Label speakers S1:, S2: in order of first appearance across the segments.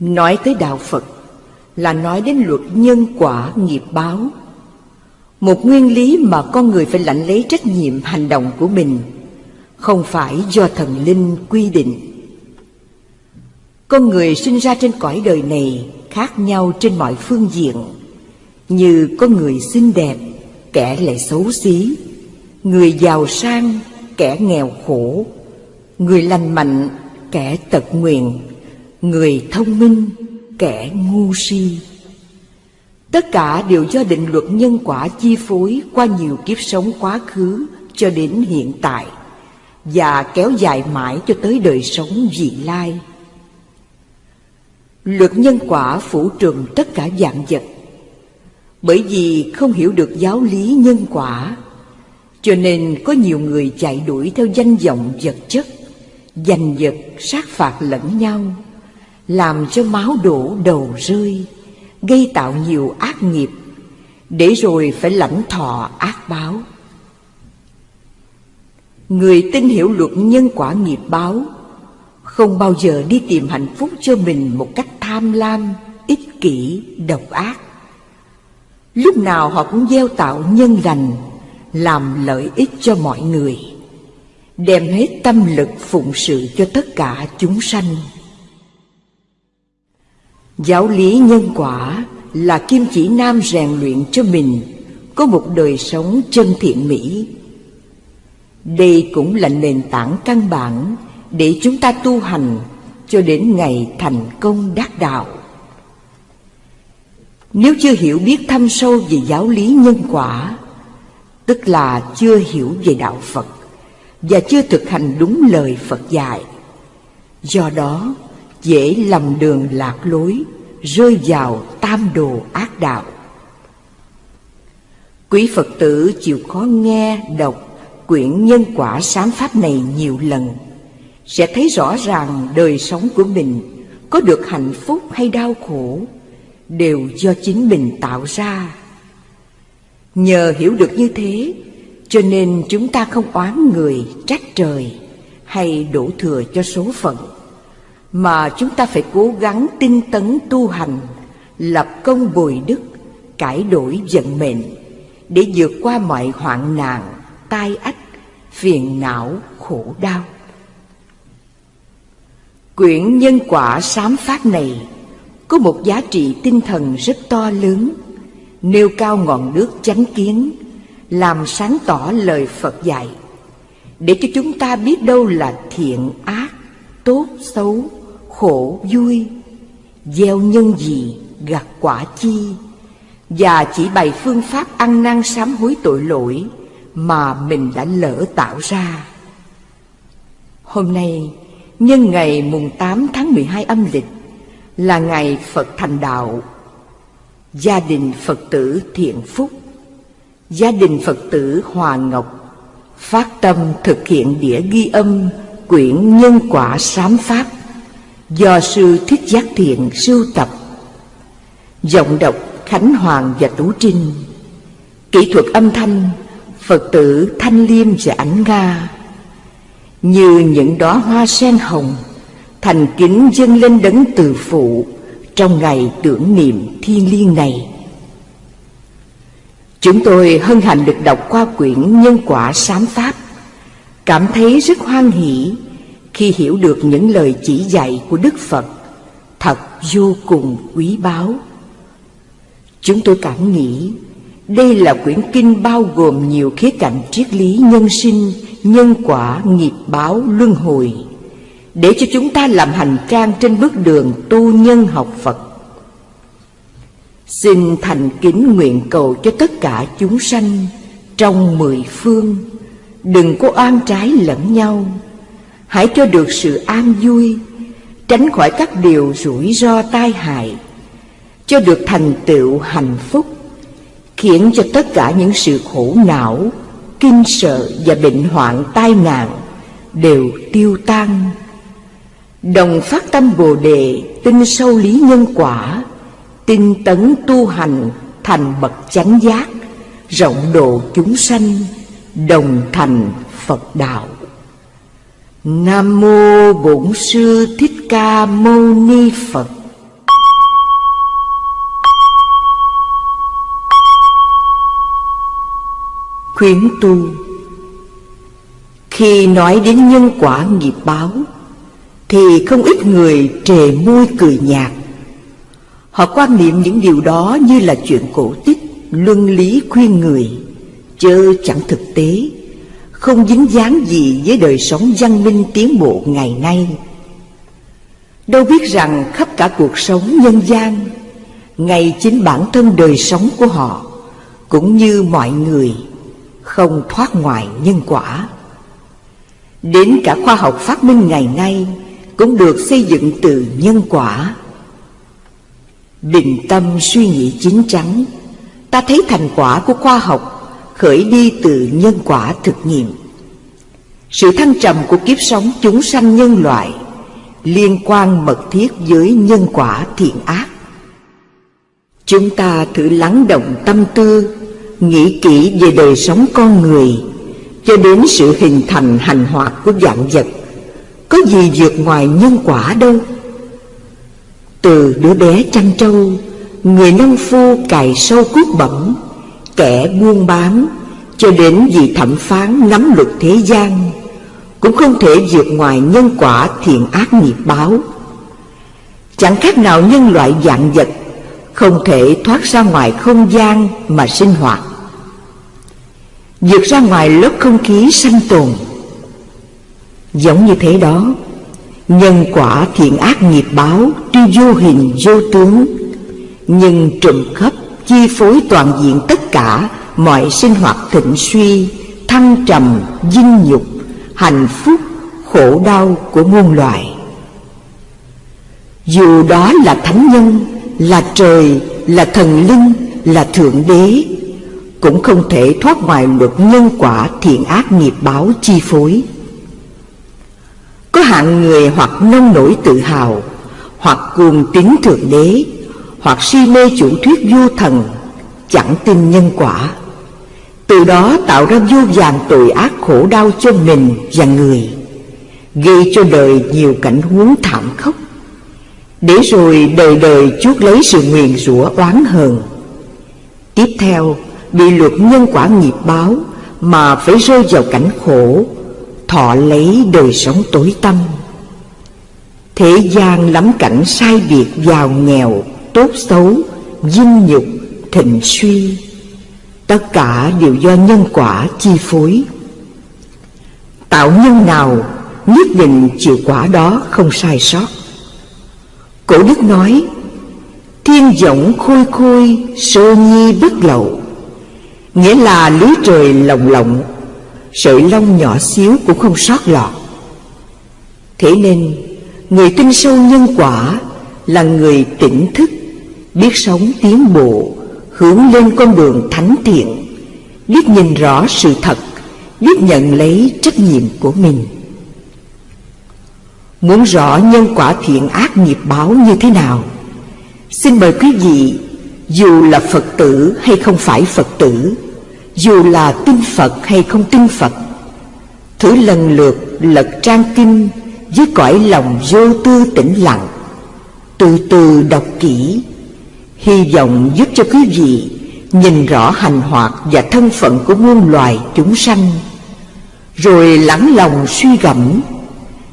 S1: Nói tới đạo Phật là nói đến luật nhân quả nghiệp báo. Một nguyên lý mà con người phải lãnh lấy trách nhiệm hành động của mình, không phải do thần linh quy định. Con người sinh ra trên cõi đời này khác nhau trên mọi phương diện, như có người xinh đẹp, kẻ lại xấu xí, người giàu sang, kẻ nghèo khổ, người lành mạnh, kẻ tật nguyện người thông minh, kẻ ngu si. Tất cả đều do định luật nhân quả chi phối qua nhiều kiếp sống quá khứ cho đến hiện tại và kéo dài mãi cho tới đời sống vị lai. Luật nhân quả phủ trùm tất cả dạng vật Bởi vì không hiểu được giáo lý nhân quả Cho nên có nhiều người chạy đuổi theo danh vọng vật chất Giành vật sát phạt lẫn nhau làm cho máu đổ đầu rơi Gây tạo nhiều ác nghiệp Để rồi phải lãnh thọ ác báo Người tin hiểu luật nhân quả nghiệp báo Không bao giờ đi tìm hạnh phúc cho mình một cách tham lam, ích kỷ, độc ác. Lúc nào họ cũng gieo tạo nhân lành, làm lợi ích cho mọi người, đem hết tâm lực phụng sự cho tất cả chúng sanh. Giáo lý nhân quả là kim chỉ nam rèn luyện cho mình có một đời sống chân thiện mỹ. Đây cũng là nền tảng căn bản để chúng ta tu hành cho đến ngày thành công đắc đạo. Nếu chưa hiểu biết thâm sâu về giáo lý nhân quả, tức là chưa hiểu về đạo Phật và chưa thực hành đúng lời Phật dạy. Do đó, dễ lầm đường lạc lối, rơi vào tam đồ ác đạo. Quý Phật tử chịu khó nghe, đọc quyển nhân quả sám pháp này nhiều lần sẽ thấy rõ ràng đời sống của mình có được hạnh phúc hay đau khổ đều do chính mình tạo ra. Nhờ hiểu được như thế, cho nên chúng ta không oán người, trách trời hay đổ thừa cho số phận, mà chúng ta phải cố gắng tinh tấn tu hành, lập công bồi đức, cải đổi vận mệnh để vượt qua mọi hoạn nạn, tai ách, phiền não, khổ đau. Quyển nhân quả sám pháp này có một giá trị tinh thần rất to lớn, nêu cao ngọn nước chánh kiến, làm sáng tỏ lời Phật dạy, để cho chúng ta biết đâu là thiện ác, tốt xấu, khổ vui, gieo nhân gì, gặt quả chi, và chỉ bày phương pháp ăn năn sám hối tội lỗi mà mình đã lỡ tạo ra. Hôm nay, Nhân ngày mùng 8 tháng 12 âm lịch là ngày Phật thành đạo. Gia đình Phật tử Thiện Phúc, gia đình Phật tử Hòa Ngọc phát tâm thực hiện đĩa ghi âm quyển Nhân quả sám pháp do sư Thích Giác Thiện sưu tập. Giọng đọc Khánh Hoàng và Tú Trinh, Kỹ thuật âm thanh Phật tử Thanh Liêm và ảnh Nga, như những đóa hoa sen hồng thành kính dâng lên đấng từ phụ trong ngày tưởng niệm thiêng liêng này chúng tôi hân hạnh được đọc qua quyển nhân quả sám pháp, cảm thấy rất hoan hỷ khi hiểu được những lời chỉ dạy của đức phật thật vô cùng quý báu chúng tôi cảm nghĩ đây là quyển kinh bao gồm nhiều khía cạnh triết lý nhân sinh nhân quả nghiệp báo luân hồi để cho chúng ta làm hành trang trên bước đường tu nhân học Phật. Xin thành kính nguyện cầu cho tất cả chúng sanh trong mười phương đừng có oan trái lẫn nhau, hãy cho được sự an vui, tránh khỏi các điều rủi ro tai hại, cho được thành tựu hạnh phúc, khiến cho tất cả những sự khổ não kinh sợ và bệnh hoạn tai nạn đều tiêu tan. Đồng phát tâm bồ đề tin sâu lý nhân quả tinh tấn tu hành thành bậc chánh giác rộng độ chúng sanh đồng thành phật đạo. Nam mô Bổn sư Thích Ca Mâu Ni Phật. Khuyến tu Khi nói đến nhân quả nghiệp báo thì không ít người trề môi cười nhạt. Họ quan niệm những điều đó như là chuyện cổ tích, luân lý khuyên người, chớ chẳng thực tế không dính dáng gì với đời sống văn minh tiến bộ ngày nay. Đâu biết rằng khắp cả cuộc sống nhân gian, Ngay chính bản thân đời sống của họ, Cũng như mọi người, Không thoát ngoài nhân quả. Đến cả khoa học phát minh ngày nay Cũng được xây dựng từ nhân quả. Bình tâm suy nghĩ chính chắn, Ta thấy thành quả của khoa học Khởi đi từ nhân quả thực nghiệm. Sự thăng trầm của kiếp sống chúng sanh nhân loại Liên quan mật thiết với nhân quả thiện ác. Chúng ta thử lắng động tâm tư, Nghĩ kỹ về đời sống con người Cho đến sự hình thành hành hoạt của dạng vật. Có gì vượt ngoài nhân quả đâu? Từ đứa bé chăn trâu, Người nông phu cài sâu cuốc bẩm Kẻ buôn bán, Cho đến vị thẩm phán nắm luật thế gian, Cũng không thể vượt ngoài nhân quả thiện ác nghiệp báo. Chẳng khác nào nhân loại dạng vật, Không thể thoát ra ngoài không gian mà sinh hoạt. Vượt ra ngoài lớp không khí sanh tồn. Giống như thế đó, Nhân quả thiện ác nghiệp báo Tuy vô hình, vô tướng, Nhưng trùm khắp chi phối toàn diện tất cả Mọi sinh hoạt thịnh suy Thăng trầm, dinh nhục Hạnh phúc, khổ đau của muôn loài. Dù đó là thánh nhân Là trời, là thần linh, là thượng đế Cũng không thể thoát ngoài luật nhân quả thiện ác nghiệp báo chi phối. Có hạng người hoặc nông nổi tự hào Hoặc cuồng tín thượng đế hoặc si mê chủ thuyết vô thần, Chẳng tin nhân quả. Từ đó tạo ra vô vàng tội ác khổ đau cho mình và người, Gây cho đời nhiều cảnh huống thảm khốc. Để rồi đời đời chuốc lấy sự nguyền rủa oán hờn. Tiếp theo, bị luật nhân quả nghiệp báo Mà phải rơi vào cảnh khổ, thọ lấy đời sống tối tâm thế gian lắm cảnh sai biệt giàu nghèo tốt xấu dinh nhục, thịnh suy. Tất cả đều do nhân quả chi phối. Tạo nhân nào, nhất định chịu quả đó không sai sót. Cổ đức nói, thiên vọng khôi khôi, sơ nhi bất lậu. Nghĩa là lưới trời lồng lộng, Sợi lông nhỏ xíu cũng không sót lọt. Thế nên, Người tin sâu nhân quả Là người tỉnh thức. Biết sống tiến bộ, Hướng lên con đường thánh thiện, Biết nhìn rõ sự thật, Biết nhận lấy trách nhiệm của mình. Muốn rõ nhân quả thiện ác nghiệp báo như thế nào? Xin mời quý vị, Dù là Phật tử hay không phải Phật tử, dù là tin Phật hay không tin Phật, Thử lần lượt lật trang kinh Với cõi lòng vô tư tĩnh lặng, Từ từ đọc kỹ Hy vọng giúp cho quý vị Nhìn rõ hành hoạt và thân phận của muôn loài chúng sanh, Rồi lắng lòng suy gẫm,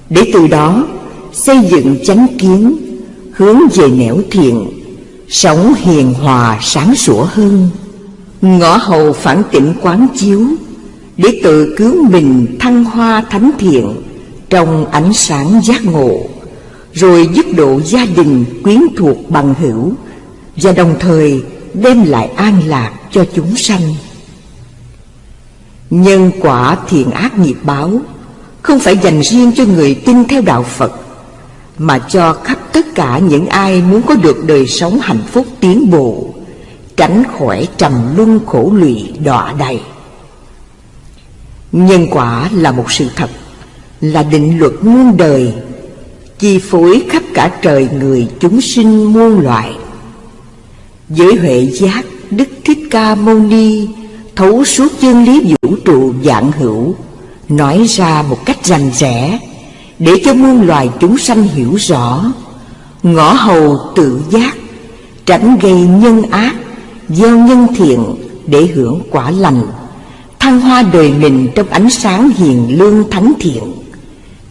S1: Để từ đó xây dựng chánh kiến, Hướng về nẻo thiện, Sống hiền hòa sáng sủa hơn. Ngõ hầu phản tỉnh quán chiếu, Để tự cứu mình thăng hoa thánh thiện Trong ánh sáng giác ngộ, Rồi giúp độ gia đình quyến thuộc bằng hữu. Và đồng thời đem lại an lạc cho chúng sanh. Nhân quả thiện ác nghiệp báo Không phải dành riêng cho người tin theo đạo Phật, Mà cho khắp tất cả những ai muốn có được đời sống hạnh phúc tiến bộ, tránh khỏi trầm luân khổ lụy đọa đầy nhân quả là một sự thật, là định luật muôn đời, chi phối khắp cả trời người chúng sinh muôn loại với huệ giác đức thích ca mâu ni thấu suốt chân lý vũ trụ dạng hữu, nói ra một cách rành rẽ để cho muôn loài chúng sanh hiểu rõ. Ngõ hầu tự giác, tránh gây nhân ác, gieo nhân thiện để hưởng quả lành, thăng hoa đời mình trong ánh sáng hiền lương thánh thiện,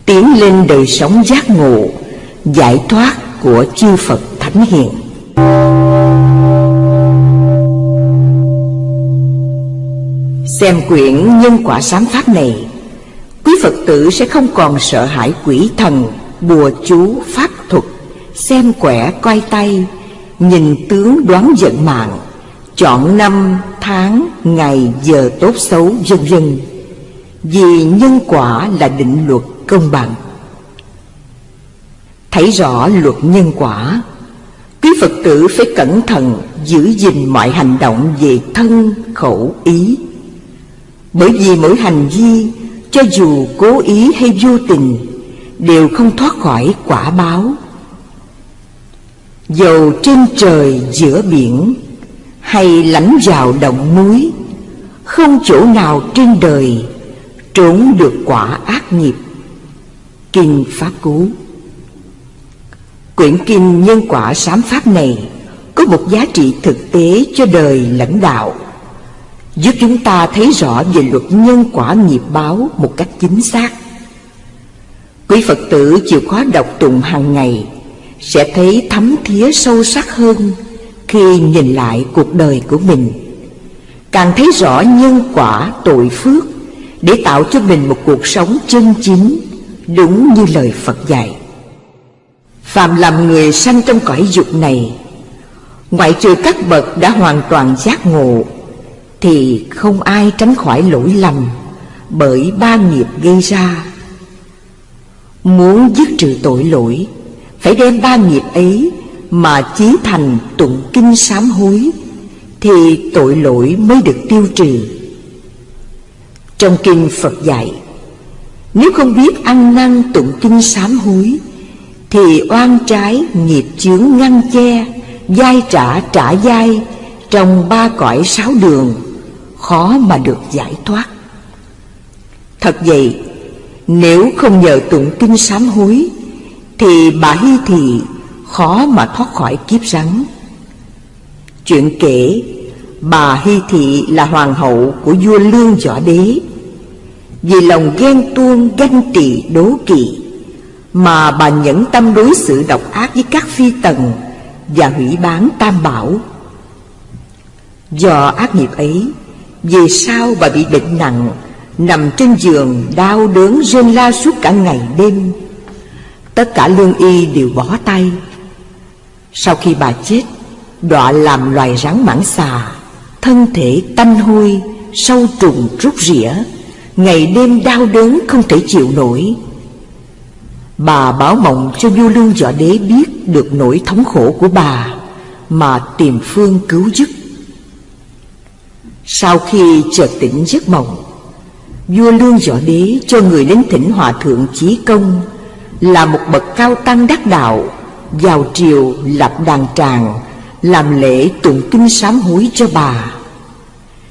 S1: tiến lên đời sống giác ngộ, giải thoát của chư Phật Thánh Hiền. Xem quyển nhân quả sám pháp này Quý Phật tử sẽ không còn sợ hãi quỷ thần Bùa chú, pháp thuật Xem quẻ coi tay Nhìn tướng đoán vận mạng Chọn năm, tháng, ngày, giờ tốt xấu vân vân. Vì nhân quả là định luật công bằng. Thấy rõ luật nhân quả Quý Phật tử phải cẩn thận giữ gìn mọi hành động về thân, khẩu, ý. Bởi vì mỗi hành vi, cho dù cố ý hay vô tình, Đều không thoát khỏi quả báo. Dầu trên trời giữa biển, Hay lánh vào động núi, Không chỗ nào trên đời Trốn được quả ác nghiệp. Kinh Pháp Cú. Quyển kinh nhân quả sám pháp này Có một giá trị thực tế cho đời lãnh đạo. Giúp chúng ta thấy rõ về luật nhân quả nghiệp báo một cách chính xác. Quý Phật tử chịu khó đọc tụng hàng ngày Sẽ thấy thấm thía sâu sắc hơn Khi nhìn lại cuộc đời của mình. Càng thấy rõ nhân quả, tội phước Để tạo cho mình một cuộc sống chân chính Đúng như lời Phật dạy. Phạm làm người sanh trong cõi dục này, Ngoại trừ các bậc đã hoàn toàn giác ngộ thì không ai tránh khỏi lỗi lầm Bởi ba nghiệp gây ra. Muốn dứt trừ tội lỗi, Phải đem ba nghiệp ấy Mà chí thành tụng kinh sám hối Thì tội lỗi mới được tiêu trừ. Trong kinh Phật dạy, Nếu không biết ăn năn tụng kinh sám hối Thì oan trái nghiệp chướng ngăn che Giai trả trả giai Trong ba cõi sáu đường. Khó mà được giải thoát. Thật vậy, Nếu không nhờ tụng kinh sám hối, Thì bà Hy Thị khó mà thoát khỏi kiếp rắn. Chuyện kể, Bà Hy Thị là hoàng hậu của vua Lương Võ Đế. Vì lòng ghen tuông, ganh tị, đố kỵ, Mà bà nhẫn tâm đối xử độc ác với các phi tần Và hủy bán tam bảo. Do ác nghiệp ấy vì sao bà bị bệnh nặng, Nằm trên giường đau đớn rên la suốt cả ngày đêm? Tất cả lương y đều bỏ tay. Sau khi bà chết, Đọa làm loài rắn mãng xà, Thân thể tanh hôi, Sâu trùng rút rỉa. Ngày đêm đau đớn không thể chịu nổi. Bà báo mộng cho vua lương võ đế biết Được nỗi thống khổ của bà, Mà tìm phương cứu giúp. Sau khi chợt tỉnh giấc mộng, Vua lương võ đế cho người đến thỉnh hòa thượng chí công Là một bậc cao tăng đắc đạo, Vào triều lập đàn tràng, Làm lễ tụng kinh sám hối cho bà.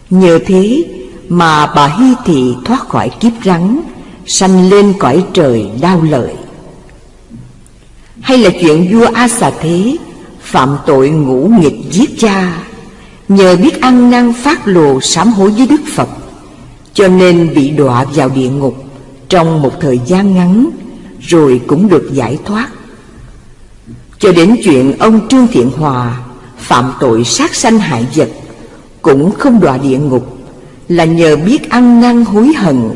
S1: Nhờ thế mà bà Hy Thị thoát khỏi kiếp rắn, Sanh lên cõi trời đau lợi. Hay là chuyện vua A Xà Thế Phạm tội ngũ nghịch giết cha Nhờ biết ăn năn phát lộ sám hối với Đức Phật, Cho nên bị đọa vào địa ngục Trong một thời gian ngắn, Rồi cũng được giải thoát. Cho đến chuyện ông Trương Thiện Hòa Phạm tội sát sanh hại vật, Cũng không đọa địa ngục, Là nhờ biết ăn năn hối hận,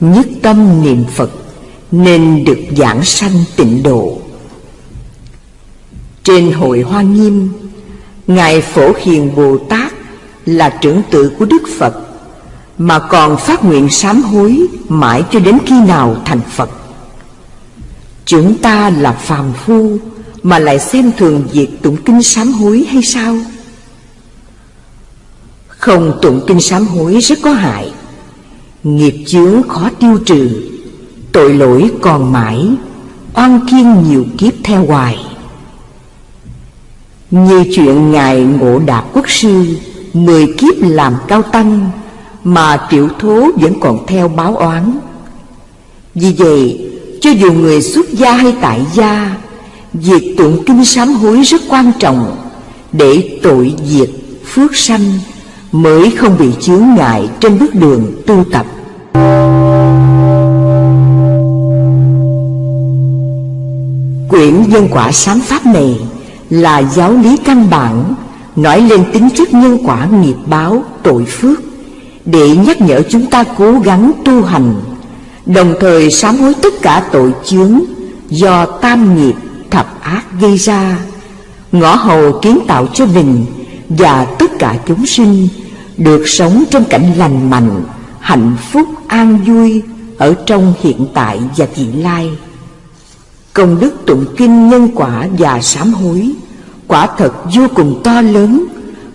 S1: Nhất tâm niệm Phật Nên được giảng sanh tịnh độ. Trên hội Hoa Nghiêm Ngài Phổ Hiền Bồ Tát Là trưởng tự của Đức Phật, Mà còn phát nguyện sám hối Mãi cho đến khi nào thành Phật. Chúng ta là phàm phu Mà lại xem thường việc tụng kinh sám hối hay sao? Không tụng kinh sám hối rất có hại. Nghiệp chướng khó tiêu trừ, Tội lỗi còn mãi, Oan kiên nhiều kiếp theo hoài. Như chuyện Ngài Ngộ Đạt Quốc Sư Mười kiếp làm cao tăng Mà triệu thố vẫn còn theo báo oán. Vì vậy cho dù người xuất gia hay tại gia Việc tụng kinh sám hối rất quan trọng Để tội diệt, phước sanh Mới không bị chướng ngại trên bước đường tu tập. Quyển nhân quả sám pháp này là giáo lý căn bản, nói lên tính chất nhân quả nghiệp báo, tội phước, để nhắc nhở chúng ta cố gắng tu hành. Đồng thời sám hối tất cả tội chướng do tam nghiệp, thập ác gây ra, ngõ hầu kiến tạo cho mình và tất cả chúng sinh được sống trong cảnh lành mạnh, hạnh phúc, an vui ở trong hiện tại và vị lai công đức tụng kinh nhân quả và sám hối. Quả thật vô cùng to lớn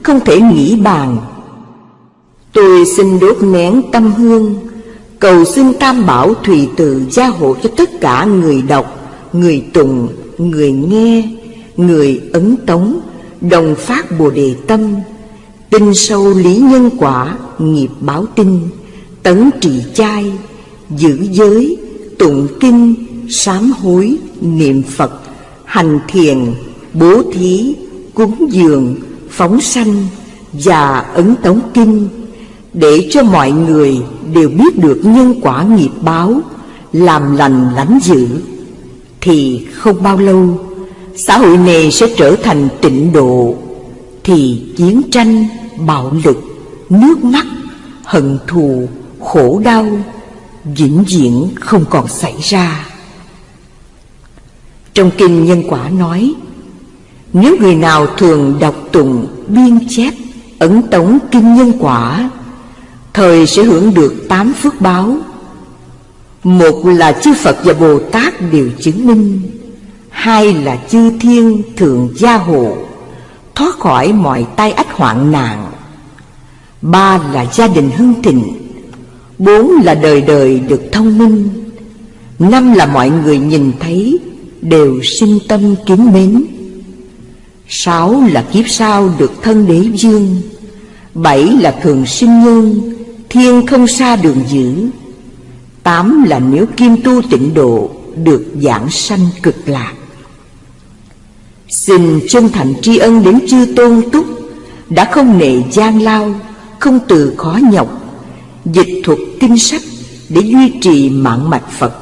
S1: không thể nghĩ bàn. Tôi xin đốt nén tâm hương cầu xin tam bảo thùy từ gia hộ cho tất cả người đọc người tụng người nghe người ấn tống đồng phát bồ đề tâm tin sâu lý nhân quả nghiệp báo tinh tấn trì chai, giữ giới tụng kinh sám hối niệm phật, hành thiền, bố thí, cúng dường, phóng sanh và ấn tống kinh để cho mọi người đều biết được nhân quả nghiệp báo, làm lành lánh dữ. Thì không bao lâu, xã hội này sẽ trở thành tịnh độ, thì chiến tranh, bạo lực, nước mắt, hận thù, khổ đau vĩnh viễn không còn xảy ra trong kinh nhân quả nói, nếu người nào thường đọc tụng biên chép ấn tống kinh nhân quả, thời sẽ hưởng được tám phước báo. Một là chư phật và bồ tát đều chứng minh, hai là chư thiên thường gia hộ, thoát khỏi mọi tai ách hoạn nạn. Ba là gia đình hưng thịnh, bốn là đời đời được thông minh, năm là mọi người nhìn thấy đều sinh tâm kính mến. Sáu là kiếp sau được thân đế dương, Bảy là thường sinh nhân, Thiên không xa đường giữ Tám là nếu kim tu tịnh độ Được giảng sanh cực lạc. Xin chân thành tri ân đến chư tôn túc Đã không nề gian lao, Không từ khó nhọc, Dịch thuật kinh sách Để duy trì mạng mạch Phật,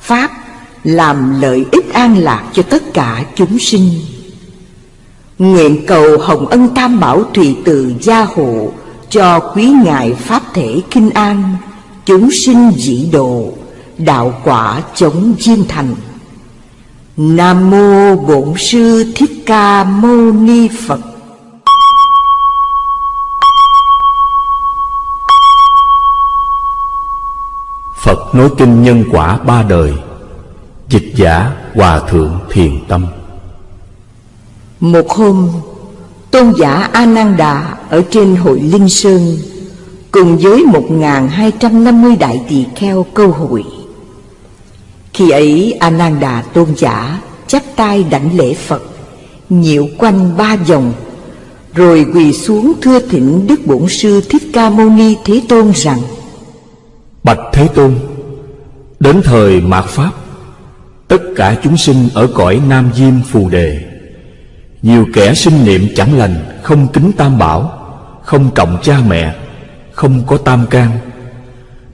S1: Pháp làm lợi ích an lạc cho tất cả chúng sinh. Nguyện cầu Hồng Ân Tam Bảo Thùy Từ gia hộ Cho quý ngài Pháp thể kinh an, Chúng sinh dị độ, Đạo quả chống diên thành. Nam Mô Bổn Sư Thích Ca Mâu Ni Phật.
S2: Phật nói kinh nhân quả ba đời. Dịch giả Hòa Thượng Thiền Tâm.
S1: Một hôm Tôn giả A Nan Đà Ở trên hội Linh Sơn Cùng với 1.250 đại tỳ kheo câu hội. Khi ấy A Nan Đà tôn giả chắp tay đảnh lễ Phật Nhiệu quanh ba vòng Rồi quỳ xuống thưa thỉnh Đức Bổn Sư Thích Ca Mâu Ni Thế Tôn rằng
S2: Bạch Thế Tôn Đến thời mạt Pháp Tất cả chúng sinh ở cõi Nam Diêm Phù Đề. Nhiều kẻ sinh niệm chẳng lành, Không kính tam bảo, Không trọng cha mẹ, Không có tam can.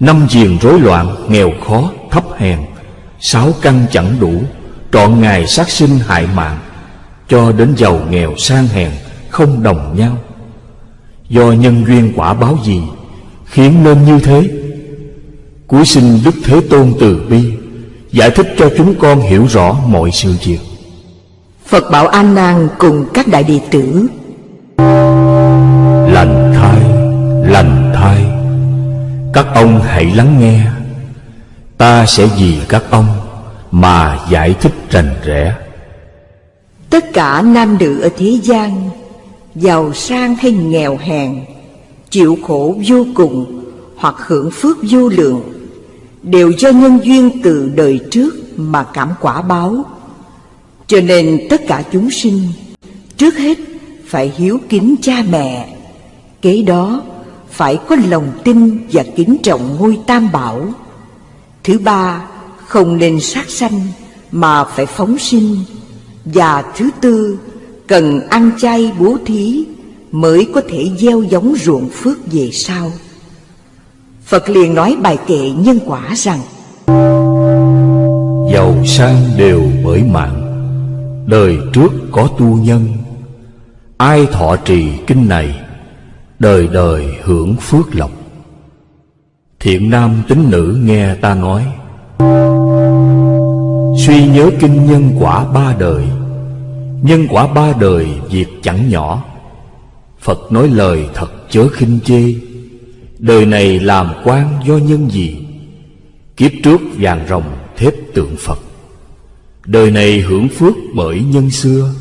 S2: Năm diền rối loạn, Nghèo khó, thấp hèn, Sáu căn chẳng đủ, Trọn ngày sát sinh hại mạng, Cho đến giàu nghèo sang hèn, Không đồng nhau. Do nhân duyên quả báo gì, Khiến nên như thế? Cuối sinh Đức Thế Tôn từ bi Giải thích cho chúng con hiểu rõ mọi sự việc.
S1: Phật bảo An Nan cùng các đại đệ tử.
S2: Lành thai, lành thai. Các ông hãy lắng nghe. Ta sẽ vì các ông mà giải thích rành rẽ.
S1: Tất cả nam nữ ở thế gian Giàu sang hay nghèo hèn Chịu khổ vô cùng Hoặc hưởng phước vô lượng đều do nhân duyên từ đời trước mà cảm quả báo. Cho nên tất cả chúng sinh trước hết phải hiếu kính cha mẹ, kế đó phải có lòng tin và kính trọng ngôi tam bảo. Thứ ba, không nên sát sanh mà phải phóng sinh. Và thứ tư, cần ăn chay bố thí, mới có thể gieo giống ruộng phước về sau. Phật liền nói bài kệ nhân quả rằng,
S2: Giàu sang đều bởi mạng, Đời trước có tu nhân. Ai thọ trì kinh này, Đời đời hưởng phước lộc. Thiện nam tín nữ nghe ta nói, Suy nhớ kinh nhân quả ba đời. Nhân quả ba đời việc chẳng nhỏ. Phật nói lời thật chớ khinh chê. Đời này làm quan do nhân gì? Kiếp trước vàng rồng thép tượng Phật. Đời này hưởng phước bởi nhân xưa.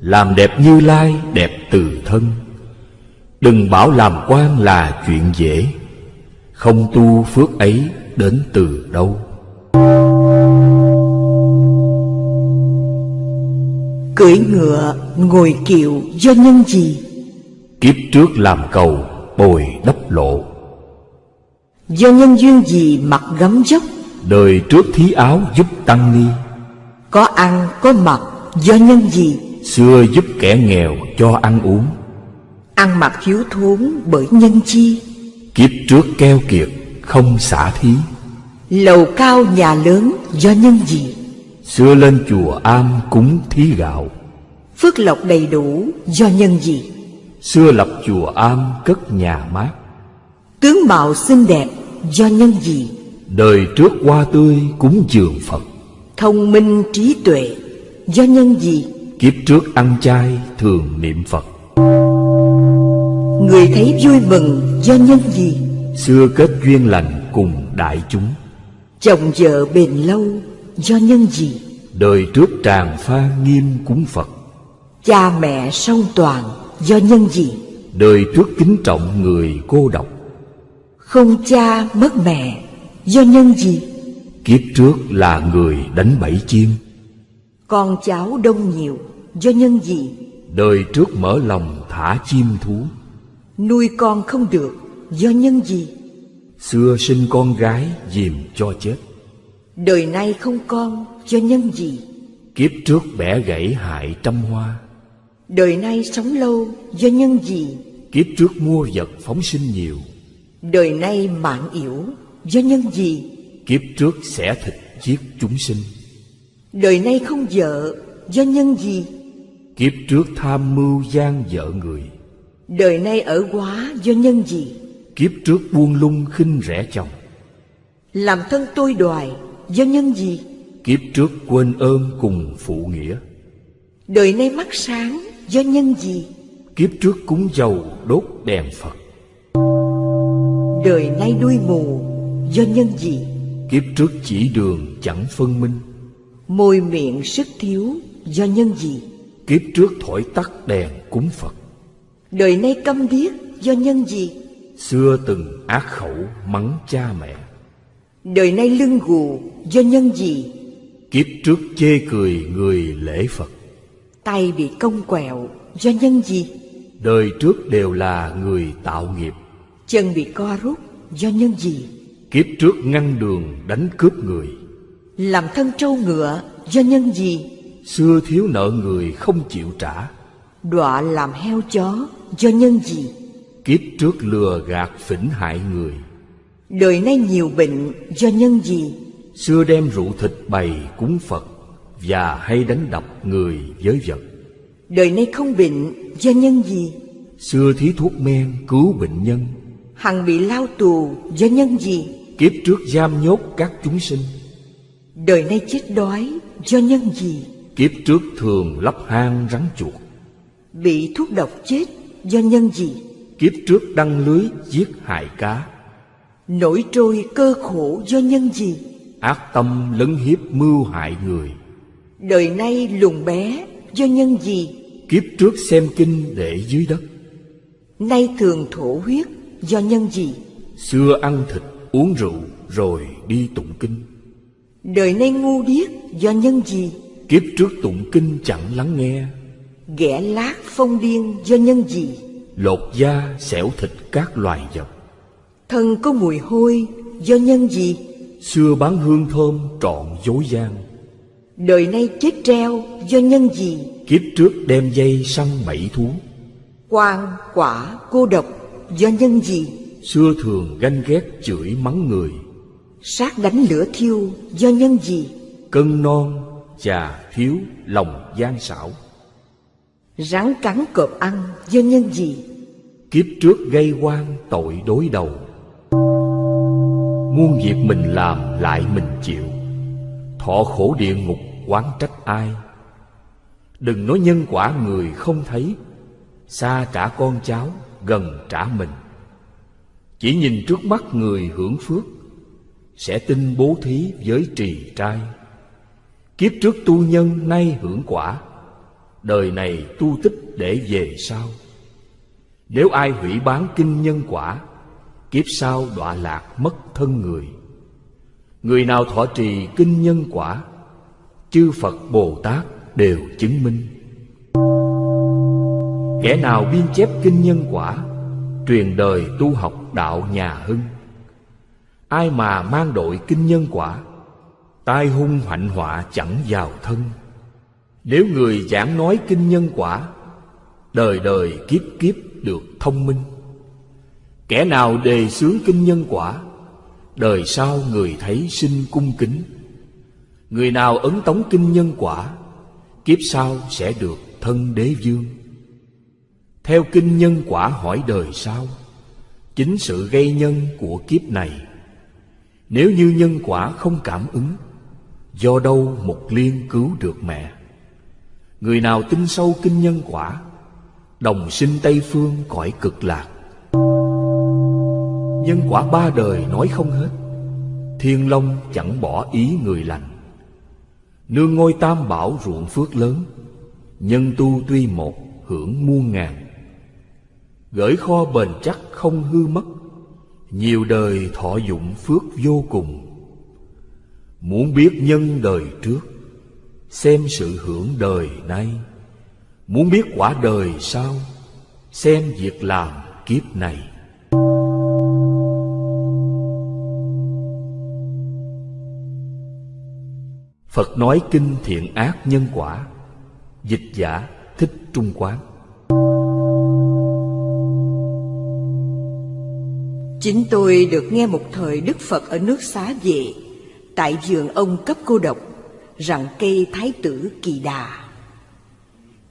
S2: Làm đẹp như lai đẹp từ thân. Đừng bảo làm quan là chuyện dễ. Không tu phước ấy đến từ đâu.
S1: Cưỡi ngựa, ngồi kiệu do nhân gì?
S2: Kiếp trước làm cầu, bồi đắp lộ.
S1: Do nhân duyên gì mặc gấm dốc?
S2: Đời trước thí áo giúp tăng ni.
S1: Có ăn, có mặc do nhân gì?
S2: Xưa giúp kẻ nghèo cho ăn uống.
S1: Ăn mặc thiếu thốn bởi nhân chi.
S2: Kiếp trước keo kiệt không xả thí.
S1: Lầu cao nhà lớn do nhân gì?
S2: Xưa lên chùa am cúng thí gạo.
S1: Phước lộc đầy đủ do nhân gì
S2: Xưa lập chùa am cất nhà mát.
S1: Tướng mạo xinh đẹp do nhân gì
S2: Đời trước hoa tươi cúng dường Phật.
S1: Thông minh trí tuệ do nhân gì
S2: Kiếp trước ăn chay thường niệm Phật.
S1: Người thấy vui mừng do nhân gì
S2: Xưa kết duyên lành cùng đại chúng.
S1: Chồng vợ bền lâu do nhân gì
S2: Đời trước tràng pha nghiêm cúng Phật.
S1: Cha mẹ song toàn do nhân gì?
S2: Đời trước kính trọng người cô độc.
S1: Không cha mất mẹ do nhân gì?
S2: Kiếp trước là người đánh bẫy chim
S1: Con cháu đông nhiều do nhân gì?
S2: Đời trước mở lòng thả chim thú.
S1: Nuôi con không được do nhân gì?
S2: Xưa sinh con gái dìm cho chết.
S1: Đời nay không con do nhân gì?
S2: Kiếp trước bẻ gãy hại trăm hoa
S1: Đời nay sống lâu do nhân gì
S2: Kiếp trước mua vật phóng sinh nhiều.
S1: Đời nay mạng yểu do nhân gì
S2: Kiếp trước xẻ thịt giết chúng sinh.
S1: Đời nay không vợ do nhân gì
S2: Kiếp trước tham mưu gian vợ người.
S1: Đời nay ở quá do nhân gì
S2: Kiếp trước buông lung khinh rẻ chồng.
S1: Làm thân tôi đoài do nhân gì
S2: Kiếp trước quên ơn cùng phụ nghĩa.
S1: Đời nay mắt sáng do nhân gì?
S2: Kiếp trước cúng dầu đốt đèn Phật.
S1: Đời nay đuôi mù do nhân gì?
S2: Kiếp trước chỉ đường chẳng phân minh.
S1: Môi miệng sức thiếu do nhân gì?
S2: Kiếp trước thổi tắt đèn cúng Phật.
S1: Đời nay câm điếc do nhân gì?
S2: Xưa từng ác khẩu mắng cha mẹ.
S1: Đời nay lưng gù do nhân gì?
S2: Kiếp trước chê cười người lễ Phật
S1: Tay bị cong quẹo do nhân gì?
S2: Đời trước đều là người tạo nghiệp.
S1: Chân bị co rút do nhân gì?
S2: Kiếp trước ngăn đường đánh cướp người.
S1: Làm thân trâu ngựa do nhân gì?
S2: Xưa thiếu nợ người không chịu trả.
S1: Đọa làm heo chó do nhân gì?
S2: Kiếp trước lừa gạt phỉnh hại người.
S1: Đời nay nhiều bệnh do nhân gì?
S2: Xưa đem rượu thịt bày cúng Phật Và hay đánh đập người với vật.
S1: Đời nay không bệnh do nhân gì?
S2: Xưa thí thuốc men cứu bệnh nhân.
S1: Hằng bị lao tù do nhân gì?
S2: Kiếp trước giam nhốt các chúng sinh.
S1: Đời nay chết đói do nhân gì?
S2: Kiếp trước thường lắp hang rắn chuột.
S1: Bị thuốc độc chết do nhân gì?
S2: Kiếp trước đăng lưới giết hại cá.
S1: Nổi trôi cơ khổ do nhân gì?
S2: Ác tâm lấn hiếp mưu hại người
S1: Đời nay lùn bé do nhân gì
S2: Kiếp trước xem kinh để dưới đất.
S1: Nay thường thổ huyết do nhân gì
S2: Xưa ăn thịt uống rượu rồi đi tụng kinh.
S1: Đời nay ngu điếc do nhân gì
S2: Kiếp trước tụng kinh chẳng lắng nghe.
S1: Ghẻ lát phong điên do nhân gì
S2: Lột da xẻo thịt các loài vật.
S1: Thân có mùi hôi do nhân gì
S2: Xưa bán hương thơm trọn dối gian
S1: Đời nay chết treo do nhân gì
S2: Kiếp trước đem dây săn bẫy thú
S1: Quan, quả, cô độc do nhân gì?
S2: Xưa thường ganh ghét chửi mắng người
S1: Sát đánh lửa thiêu do nhân gì?
S2: Cân non, già thiếu, lòng gian xảo
S1: Rắn cắn cọp ăn do nhân gì?
S2: Kiếp trước gây quan tội đối đầu Muôn việc mình làm lại mình chịu Thọ khổ địa ngục oán trách ai? Đừng nói nhân quả người không thấy Xa trả con cháu, gần trả mình. Chỉ nhìn trước mắt người hưởng phước Sẽ tin bố thí với trì trai. Kiếp trước tu nhân nay hưởng quả Đời này tu tích để về sau. Nếu ai hủy bán kinh nhân quả Kiếp sau đọa lạc mất thân người. Người nào thọ trì kinh nhân quả Chư Phật Bồ Tát đều chứng minh. Kẻ nào biên chép kinh nhân quả, Truyền đời tu học đạo nhà hưng. Ai mà mang đội kinh nhân quả, Tai hung hạnh họa chẳng vào thân. Nếu người giảng nói kinh nhân quả, Đời đời kiếp kiếp được thông minh. Kẻ nào đề xướng kinh nhân quả, Đời sau người thấy sinh cung kính. Người nào ấn tống kinh nhân quả, Kiếp sau sẽ được thân đế dương Theo kinh nhân quả hỏi đời sau, Chính sự gây nhân của kiếp này. Nếu như nhân quả không cảm ứng, Do đâu một liên cứu được mẹ? Người nào tin sâu kinh nhân quả, Đồng sinh Tây Phương cõi cực lạc? Nhân quả ba đời nói không hết, Thiên Long chẳng bỏ ý người lành. Nương ngôi tam bảo ruộng phước lớn, Nhân tu tuy một, hưởng muôn ngàn. Gửi kho bền chắc không hư mất, Nhiều đời thọ dụng phước vô cùng. Muốn biết nhân đời trước, Xem sự hưởng đời nay. Muốn biết quả đời sau, Xem việc làm kiếp này. Phật nói kinh thiện ác nhân quả Dịch giả thích trung quán.
S1: Chính tôi được nghe một thời Đức Phật ở nước xá về Tại vườn ông cấp cô độc Rằng cây thái tử kỳ đà.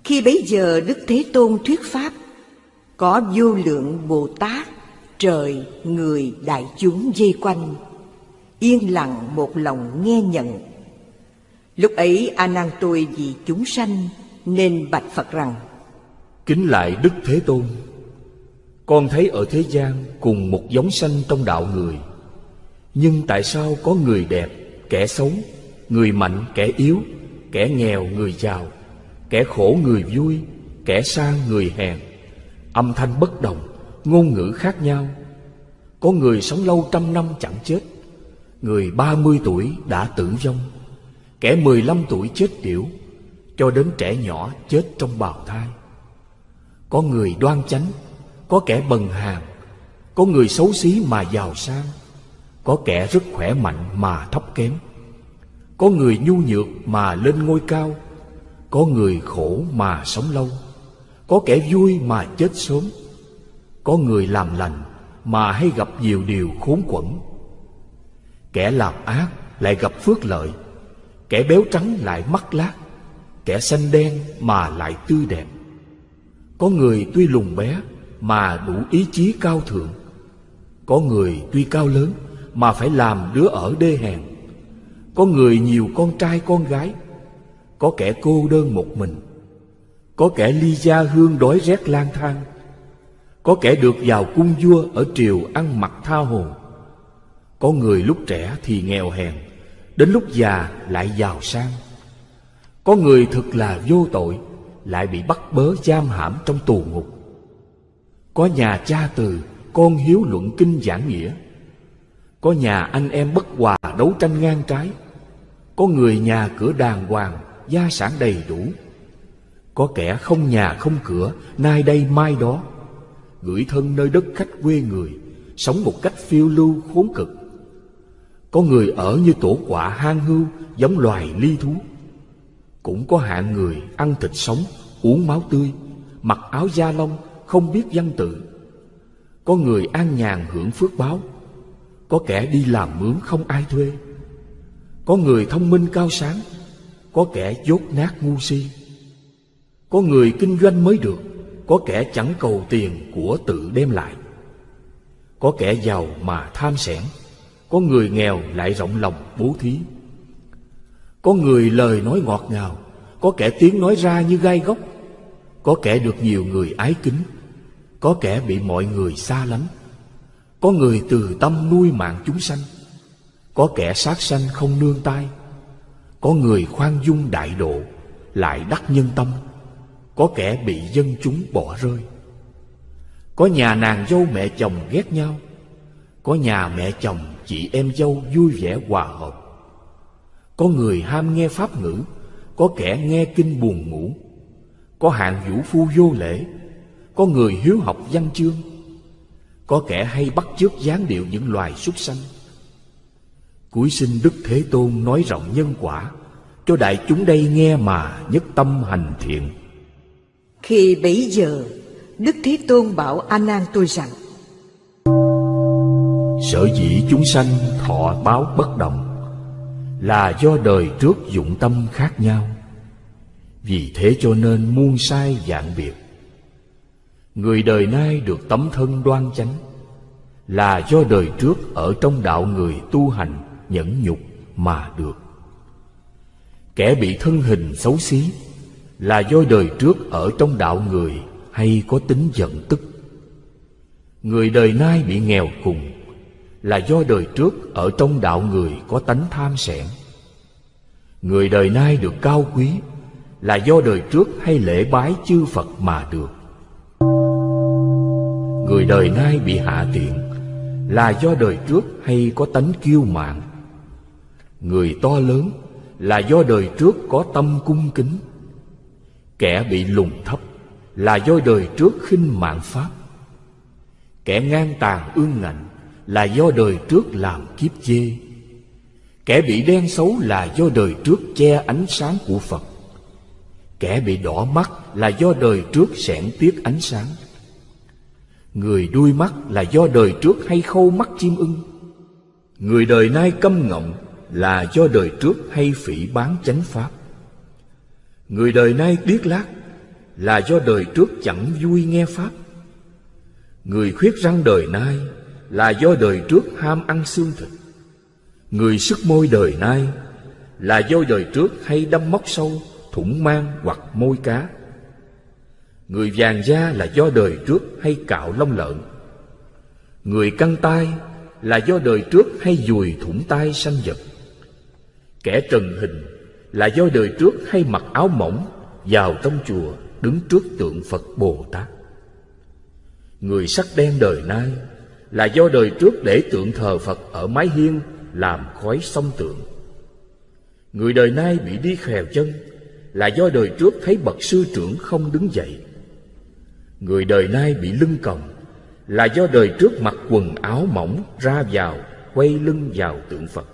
S1: Khi bấy giờ Đức Thế Tôn thuyết Pháp Có vô lượng Bồ Tát Trời, người, đại chúng dây quanh Yên lặng một lòng nghe nhận. Lúc ấy A Nan tôi vì chúng sanh nên bạch Phật rằng:
S2: Kính lại Đức Thế Tôn, con thấy ở thế gian cùng một giống sanh trong đạo người, nhưng tại sao có người đẹp, kẻ xấu, người mạnh, kẻ yếu, kẻ nghèo, người giàu, kẻ khổ, người vui, kẻ sang, người hèn, âm thanh bất đồng, ngôn ngữ khác nhau. Có người sống lâu trăm năm chẳng chết, người ba mươi tuổi đã tử vong. Kẻ 15 tuổi chết tiểu Cho đến trẻ nhỏ chết trong bào thai. Có người đoan chánh, Có kẻ bần hàn Có người xấu xí mà giàu sang, Có kẻ rất khỏe mạnh mà thấp kém, Có người nhu nhược mà lên ngôi cao, Có người khổ mà sống lâu, Có kẻ vui mà chết sớm, Có người làm lành mà hay gặp nhiều điều khốn quẩn. Kẻ làm ác lại gặp phước lợi Kẻ béo trắng lại mắt lát Kẻ xanh đen mà lại tươi đẹp. Có người tuy lùn bé Mà đủ ý chí cao thượng, Có người tuy cao lớn Mà phải làm đứa ở đê hèn, Có người nhiều con trai con gái, Có kẻ cô đơn một mình, Có kẻ ly gia hương đói rét lang thang, Có kẻ được vào cung vua Ở triều ăn mặc tha hồ, Có người lúc trẻ thì nghèo hèn Đến lúc già lại giàu sang. Có người thực là vô tội, Lại bị bắt bớ giam hãm trong tù ngục. Có nhà cha từ, Con hiếu luận kinh giảng nghĩa. Có nhà anh em bất hòa đấu tranh ngang trái. Có người nhà cửa đàng hoàng, Gia sản đầy đủ. Có kẻ không nhà không cửa, Nay đây mai đó. Gửi thân nơi đất khách quê người, Sống một cách phiêu lưu khốn cực có người ở như tổ quả hang hưu, Giống loài ly thú. Cũng có hạng người ăn thịt sống, Uống máu tươi, Mặc áo da lông, không biết văn tự. Có người an nhàn hưởng phước báo. Có kẻ đi làm mướn không ai thuê. Có người thông minh cao sáng, Có kẻ dốt nát ngu si. Có người kinh doanh mới được, Có kẻ chẳng cầu tiền của tự đem lại. Có kẻ giàu mà tham sẻn. Có người nghèo lại rộng lòng bố thí. Có người lời nói ngọt ngào, Có kẻ tiếng nói ra như gai góc, có kẻ được nhiều người ái kính, Có kẻ bị mọi người xa lánh, Có người từ tâm nuôi mạng chúng sanh, Có kẻ sát sanh không nương tay Có người khoan dung đại độ Lại đắc nhân tâm, Có kẻ bị dân chúng bỏ rơi. Có nhà nàng dâu mẹ chồng ghét nhau, Có nhà mẹ chồng chị em dâu vui vẻ hòa hợp. Có người ham nghe pháp ngữ, Có kẻ nghe kinh buồn ngủ. Có hạng vũ phu vô lễ, Có người hiếu học văn chương. Có kẻ hay bắt chước dáng điệu những loài súc sanh. Cuối sinh Đức Thế Tôn nói rộng nhân quả, Cho đại chúng đây nghe mà nhất tâm hành thiện.
S1: Khi bấy giờ, Đức Thế Tôn bảo A Nan tôi rằng
S2: Sở dĩ chúng sanh thọ báo bất đồng Là do đời trước dụng tâm khác nhau. Vì thế cho nên muôn sai dạng biệt. Người đời nay được tấm thân đoan chánh Là do đời trước ở trong đạo người tu hành nhẫn nhục mà được. Kẻ bị thân hình xấu xí Là do đời trước ở trong đạo người hay có tính giận tức. Người đời nay bị nghèo cùng là do đời trước ở trong đạo người có tánh tham sẻn Người đời nay được cao quý là do đời trước hay lễ bái chư Phật mà được. Người đời nay bị hạ tiện là do đời trước hay có tánh kiêu mạn. Người to lớn là do đời trước có tâm cung kính. Kẻ bị lùng thấp là do đời trước khinh mạng pháp. Kẻ ngang tàn ương ngạnh là do đời trước làm kiếp chê. Kẻ bị đen xấu là do đời trước che ánh sáng của Phật. Kẻ bị đỏ mắt là do đời trước sẻn tiếc ánh sáng Người đuôi mắt là do đời trước hay khâu mắt chim ưng Người đời nay câm ngọng là do đời trước hay phỉ bán chánh pháp Người đời nay điếc lác là do đời trước chẳng vui nghe pháp Người khuyết răng đời nay là do đời trước ham ăn xương thịt. Người sức môi đời nay là do đời trước hay đâm móc sâu, thủng mang hoặc môi cá. Người vàng da là do đời trước hay cạo lông lợn. Người căng tay là do đời trước hay dùi thủng tay sanh vật. Kẻ trần hình là do đời trước hay mặc áo mỏng, Vào trong chùa, đứng trước tượng Phật Bồ Tát. Người sắc đen đời nay là do đời trước để tượng thờ Phật ở mái hiên làm khói sông tượng Người đời nay bị đi khèo chân là do đời trước thấy bậc sư trưởng không đứng dậy. Người đời nay bị lưng còng là do đời trước mặc quần áo mỏng ra vào, quay lưng vào tượng Phật.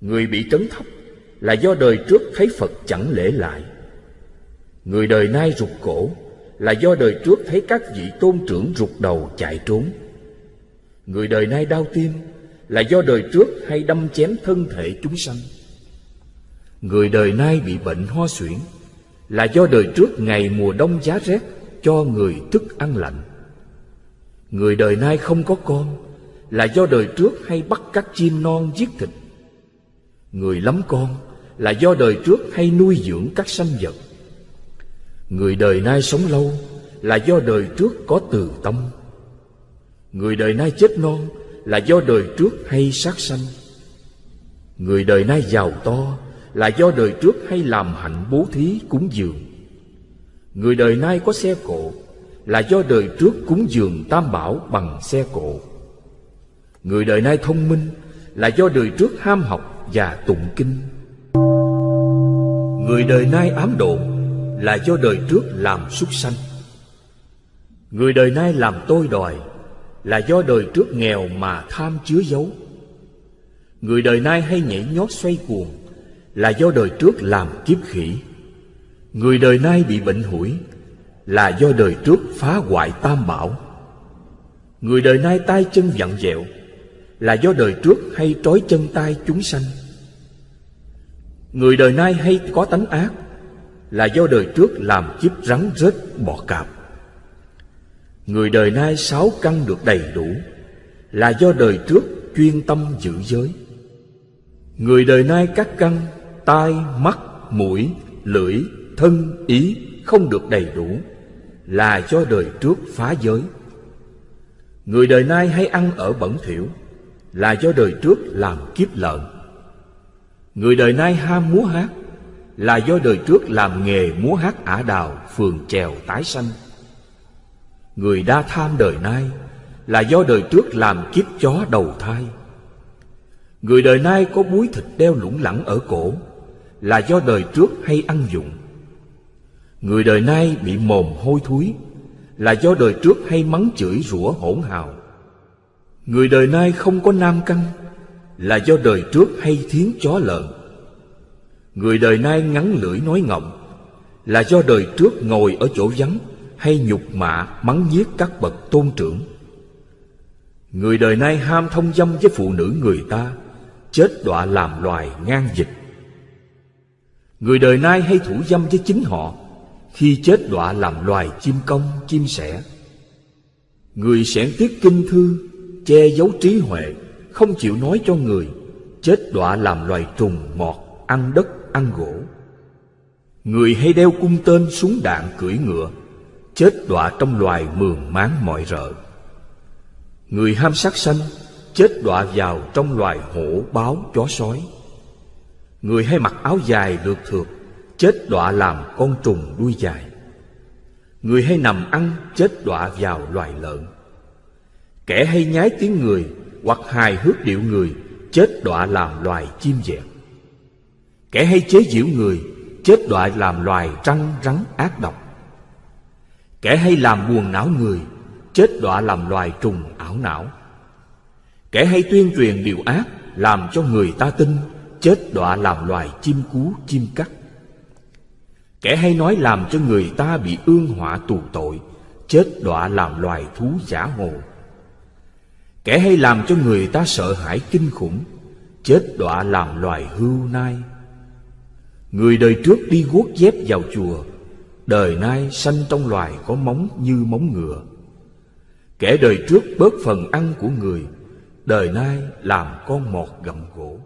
S2: Người bị trấn thấp là do đời trước thấy Phật chẳng lễ lại. Người đời nay rụt cổ là do đời trước thấy các vị tôn trưởng rụt đầu chạy trốn. Người đời nay đau tim là do đời trước hay đâm chém thân thể chúng sanh. Người đời nay bị bệnh ho suyễn Là do đời trước ngày mùa đông giá rét Cho người thức ăn lạnh. Người đời nay không có con Là do đời trước hay bắt các chim non giết thịt. Người lắm con Là do đời trước hay nuôi dưỡng các sanh vật. Người đời nay sống lâu Là do đời trước có từ tâm. Người đời nay chết non Là do đời trước hay sát sanh Người đời nay giàu to là do đời trước hay làm hạnh bố thí cúng dường. Người đời nay có xe cộ là do đời trước cúng dường tam bảo bằng xe cộ. Người đời nay thông minh là do đời trước ham học và tụng kinh. Người đời nay ám độ là do đời trước làm súc sanh. Người đời nay làm tôi đòi là do đời trước nghèo mà tham chứa giấu. Người đời nay hay nhảy nhót xoay cuồng là do đời trước làm kiếp khỉ. Người đời nay bị bệnh hủi Là do đời trước phá hoại tam bảo. Người đời nay tay chân vặn dẹo Là do đời trước hay trói chân tay chúng sanh. Người đời nay hay có tánh ác Là do đời trước làm kiếp rắn rết bọ cạp. Người đời nay sáu căn được đầy đủ Là do đời trước chuyên tâm giữ giới. Người đời nay các căn Tai, mắt, mũi, lưỡi, thân, ý Không được đầy đủ Là do đời trước phá giới. Người đời nay hay ăn ở bẩn thỉu Là do đời trước làm kiếp lợn. Người đời nay ham múa hát Là do đời trước làm nghề múa hát ả đào Phường trèo tái sanh. Người đa tham đời nay Là do đời trước làm kiếp chó đầu thai. Người đời nay có búi thịt đeo lủng lẳng ở cổ Là do đời trước hay ăn dụng Người đời nay bị mồm hôi thúi Là do đời trước hay mắng chửi rủa hỗn hào. Người đời nay không có nam căn Là do đời trước hay thiến chó lợn. Người đời nay ngắn lưỡi nói ngọng Là do đời trước ngồi ở chỗ vắng. Hay nhục mạ mắng giết các bậc tôn trưởng. Người đời nay ham thông dâm với phụ nữ người ta Chết đọa làm loài ngang dịch. Người đời nay hay thủ dâm với chính họ Khi chết đọa làm loài chim công, chim sẻ. Người sẻn tiết kinh thư Che giấu trí huệ Không chịu nói cho người Chết đọa làm loài trùng mọt Ăn đất, ăn gỗ. Người hay đeo cung tên súng đạn cưỡi ngựa Chết đọa trong loài mường máng mọi rợ. Người ham sát sanh Chết đọa vào trong loài hổ báo chó sói. Người hay mặc áo dài được thượt Chết đọa làm con trùng đuôi dài. Người hay nằm ăn chết đọa vào loài lợn. Kẻ hay nhái tiếng người Hoặc hài hước điệu người Chết đọa làm loài chim dẹt Kẻ hay chế giễu người Chết đọa làm loài răng rắn ác độc. Kẻ hay làm buồn não người, Chết đọa làm loài trùng ảo não. Kẻ hay tuyên truyền điều ác, Làm cho người ta tin, Chết đọa làm loài chim cú, chim cắt. Kẻ hay nói làm cho người ta bị ương họa tù tội, Chết đọa làm loài thú giả hồ. Kẻ hay làm cho người ta sợ hãi kinh khủng, Chết đọa làm loài hưu nai. Người đời trước đi guốc dép vào chùa Đời nay sanh trong loài có móng như móng ngựa. Kẻ đời trước bớt phần ăn của người, Đời nay làm con mọt gặm gỗ.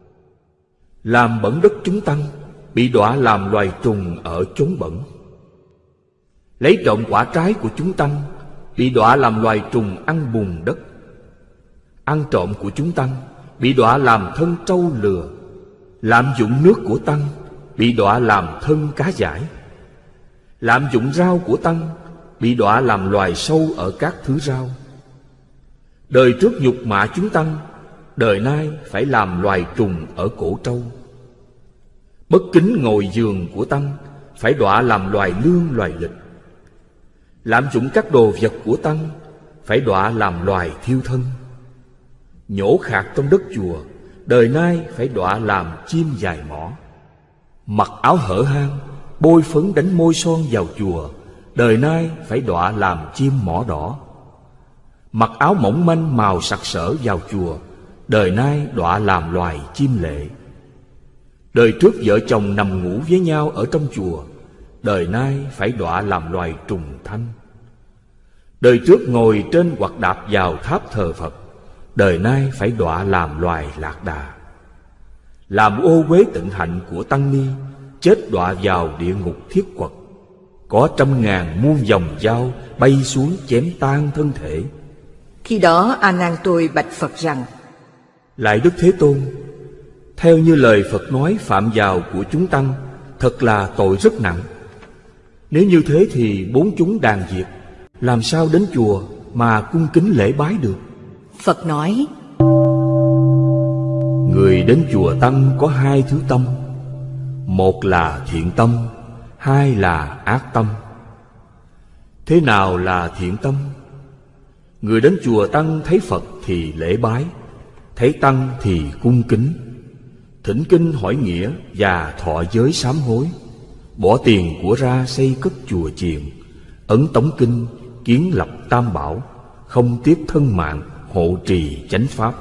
S2: Làm bẩn đất chúng tăng, Bị đọa làm loài trùng ở chốn bẩn. Lấy trộm quả trái của chúng tăng, Bị đọa làm loài trùng ăn bùn đất. Ăn trộm của chúng tăng, Bị đọa làm thân trâu lừa. Lạm dụng nước của tăng, Bị đọa làm thân cá giải. Lạm dụng rau của tăng Bị đọa làm loài sâu ở các thứ rau. Đời trước nhục mạ chúng tăng, Đời nay phải làm loài trùng ở cổ trâu. Bất kính ngồi giường của tăng Phải đọa làm loài lương loài lịch. Lạm dụng các đồ vật của tăng Phải đọa làm loài thiêu thân. Nhổ khạc trong đất chùa, Đời nay phải đọa làm chim dài mỏ. Mặc áo hở hang Bôi phấn đánh môi son vào chùa, Đời nay phải đọa làm chim mỏ đỏ. Mặc áo mỏng manh màu sặc sỡ vào chùa, Đời nay đọa làm loài chim lệ. Đời trước vợ chồng nằm ngủ với nhau ở trong chùa, Đời nay phải đọa làm loài trùng thanh. Đời trước ngồi trên hoặc đạp vào tháp thờ Phật, Đời nay phải đọa làm loài lạc đà. Làm ô quế tận hạnh của Tăng Ni Chết đọa vào địa ngục thiết quật. Có trăm ngàn muôn dòng dao Bay xuống chém tan thân thể.
S1: Khi đó A Nan tôi bạch Phật rằng
S2: Lại Đức Thế Tôn Theo như lời Phật nói phạm vào của chúng tăng Thật là tội rất nặng. Nếu như thế thì bốn chúng đàn diệt Làm sao đến chùa mà cung kính lễ bái được?
S1: Phật nói
S2: Người đến chùa Tăng có hai thứ tâm một là thiện tâm, Hai là ác tâm. Thế nào là thiện tâm? Người đến chùa Tăng thấy Phật thì lễ bái, Thấy Tăng thì cung kính. Thỉnh kinh hỏi nghĩa và thọ giới sám hối, Bỏ tiền của ra xây cất chùa chiền, Ấn Tống Kinh, kiến lập tam bảo, Không tiếp thân mạng, hộ trì chánh pháp.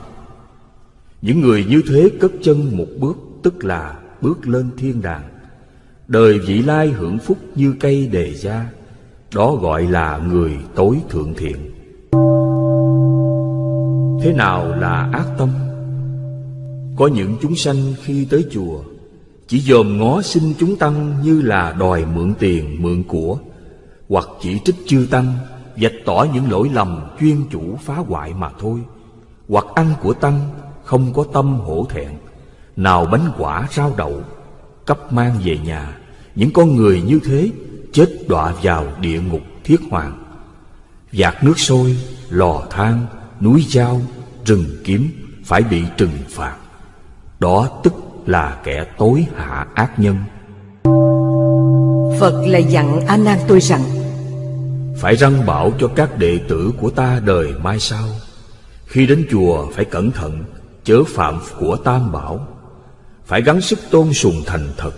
S2: Những người như thế cất chân một bước, Tức là bước lên thiên đàng. Đời vị lai hưởng phúc như cây đề gia Đó gọi là người tối thượng thiện. Thế nào là ác tâm? Có những chúng sanh khi tới chùa Chỉ dòm ngó xin chúng tăng như là đòi mượn tiền, mượn của Hoặc chỉ trích chư tăng Vạch tỏ những lỗi lầm chuyên chủ phá hoại mà thôi Hoặc ăn của tăng không có tâm hổ thẹn. Nào bánh quả rau đậu Cấp mang về nhà. Những con người như thế Chết đọa vào địa ngục thiết hoàng. Giạt nước sôi, lò than, núi dao, rừng kiếm Phải bị trừng phạt. Đó tức là kẻ tối hạ ác nhân.
S1: Phật lại dặn A Nan tôi rằng
S2: Phải răng bảo cho các đệ tử của ta đời mai sau. Khi đến chùa phải cẩn thận Chớ phạm của tam bảo Phải gắng sức tôn sùng thành thật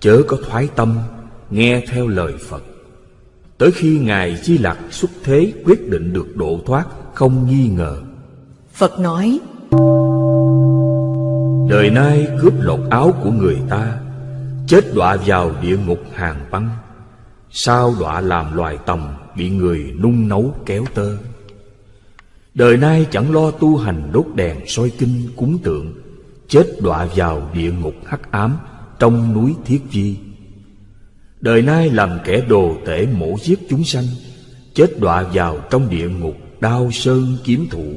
S2: Chớ có thoái tâm Nghe theo lời Phật. Tới khi Ngài Di Lặc xuất thế Quyết định được độ thoát Không nghi ngờ.
S1: Phật nói
S2: Đời nay cướp lột áo của người ta Chết đọa vào địa ngục hàng băng. Sao đọa làm loài tầm Bị người nung nấu kéo tơ? Đời nay chẳng lo tu hành đốt đèn soi kinh cúng tượng Chết đọa vào địa ngục hắc ám Trong núi Thiết Di. Đời nay làm kẻ đồ tể mổ giết chúng sanh, Chết đọa vào trong địa ngục đao sơn kiếm thụ.